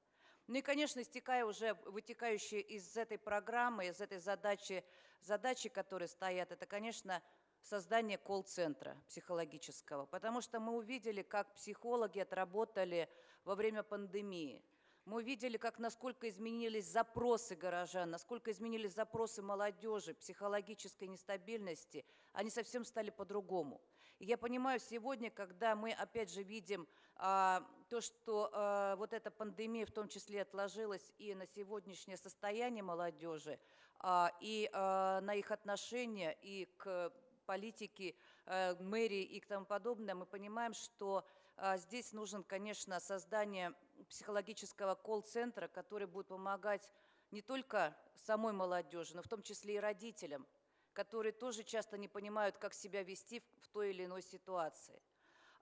S2: Ну и, конечно, истекая уже, вытекающие из этой программы, из этой задачи, задачи, которые стоят, это, конечно, создание колл-центра психологического, потому что мы увидели, как психологи отработали во время пандемии. Мы видели, как насколько изменились запросы горожан, насколько изменились запросы молодежи, психологической нестабильности. Они совсем стали по-другому. Я понимаю сегодня, когда мы опять же видим а, то, что а, вот эта пандемия в том числе отложилась и на сегодняшнее состояние молодежи, а, и а, на их отношения, и к политике а, мэрии и к тому подобное, мы понимаем, что а, здесь нужен, конечно, создание психологического колл-центра, который будет помогать не только самой молодежи, но в том числе и родителям, которые тоже часто не понимают, как себя вести в той или иной ситуации.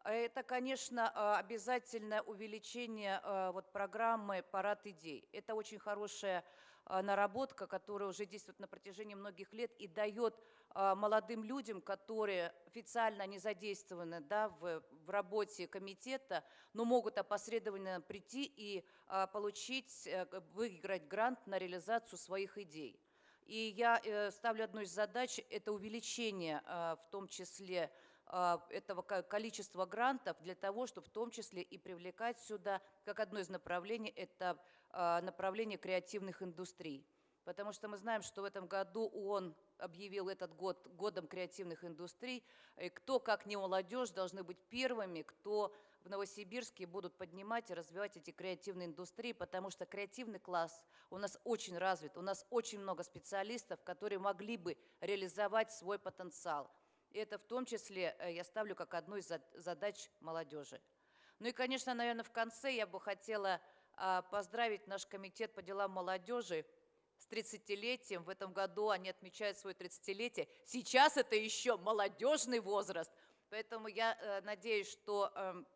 S2: Это, конечно, а, обязательное увеличение а, вот, программы «Парад идей». Это очень хорошая а, наработка, которая уже действует на протяжении многих лет и дает молодым людям, которые официально не задействованы да, в, в работе комитета, но могут опосредованно прийти и получить, э, выиграть грант на реализацию своих идей. И я э, ставлю одну из задач – это увеличение в том числе а, этого количества грантов для того, чтобы в том числе и привлекать сюда, как одно из направлений, это а, направление креативных индустрий. Потому что мы знаем, что в этом году ООН объявил этот год годом креативных индустрий. И кто, как не молодежь, должны быть первыми, кто в Новосибирске будут поднимать и развивать эти креативные индустрии, потому что креативный класс у нас очень развит, у нас очень много специалистов, которые могли бы реализовать свой потенциал. И это в том числе э, я ставлю как одну из задач молодежи. Ну и, конечно, наверное, в конце я бы хотела а, поздравить наш комитет по делам молодежи с 30-летием. В этом году они отмечают свое 30-летие. Сейчас это еще молодежный возраст. Поэтому я э, надеюсь, что эм,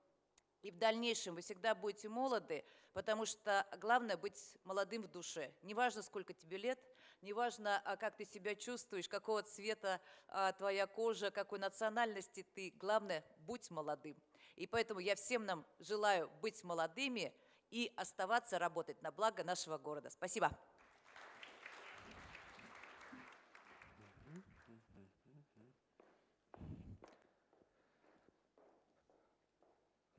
S2: и в дальнейшем вы всегда будете молоды, потому что главное быть молодым в душе. Неважно, сколько тебе лет, неважно, а как ты себя чувствуешь, какого цвета а, твоя кожа, какой национальности ты, главное, будь молодым. И поэтому я всем нам желаю быть молодыми и оставаться работать на благо нашего города. Спасибо.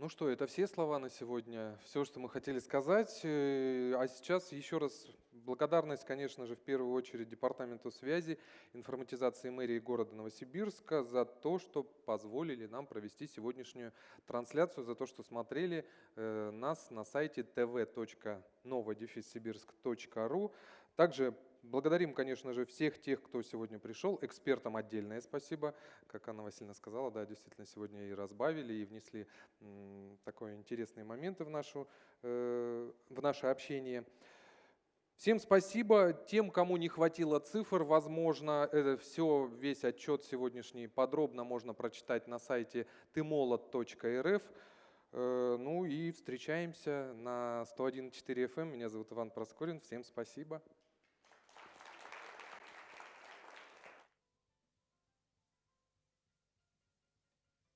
S1: Ну что, это все слова на сегодня, все, что мы хотели сказать. Э, а сейчас еще раз благодарность, конечно же, в первую очередь Департаменту связи, информатизации мэрии города Новосибирска за то, что позволили нам провести сегодняшнюю трансляцию, за то, что смотрели э, нас на сайте tv.novodefissibirsk.ru. Также Благодарим, конечно же, всех тех, кто сегодня пришел. Экспертам отдельное спасибо. Как Анна Васильевна сказала, да, действительно, сегодня и разбавили, и внесли такие интересные моменты в, нашу, э, в наше общение. Всем спасибо. Тем, кому не хватило цифр, возможно, это все, весь отчет сегодняшний подробно можно прочитать на сайте tymolot.rf. Э, ну и встречаемся на 101.4 FM. Меня зовут Иван Проскорин. Всем спасибо.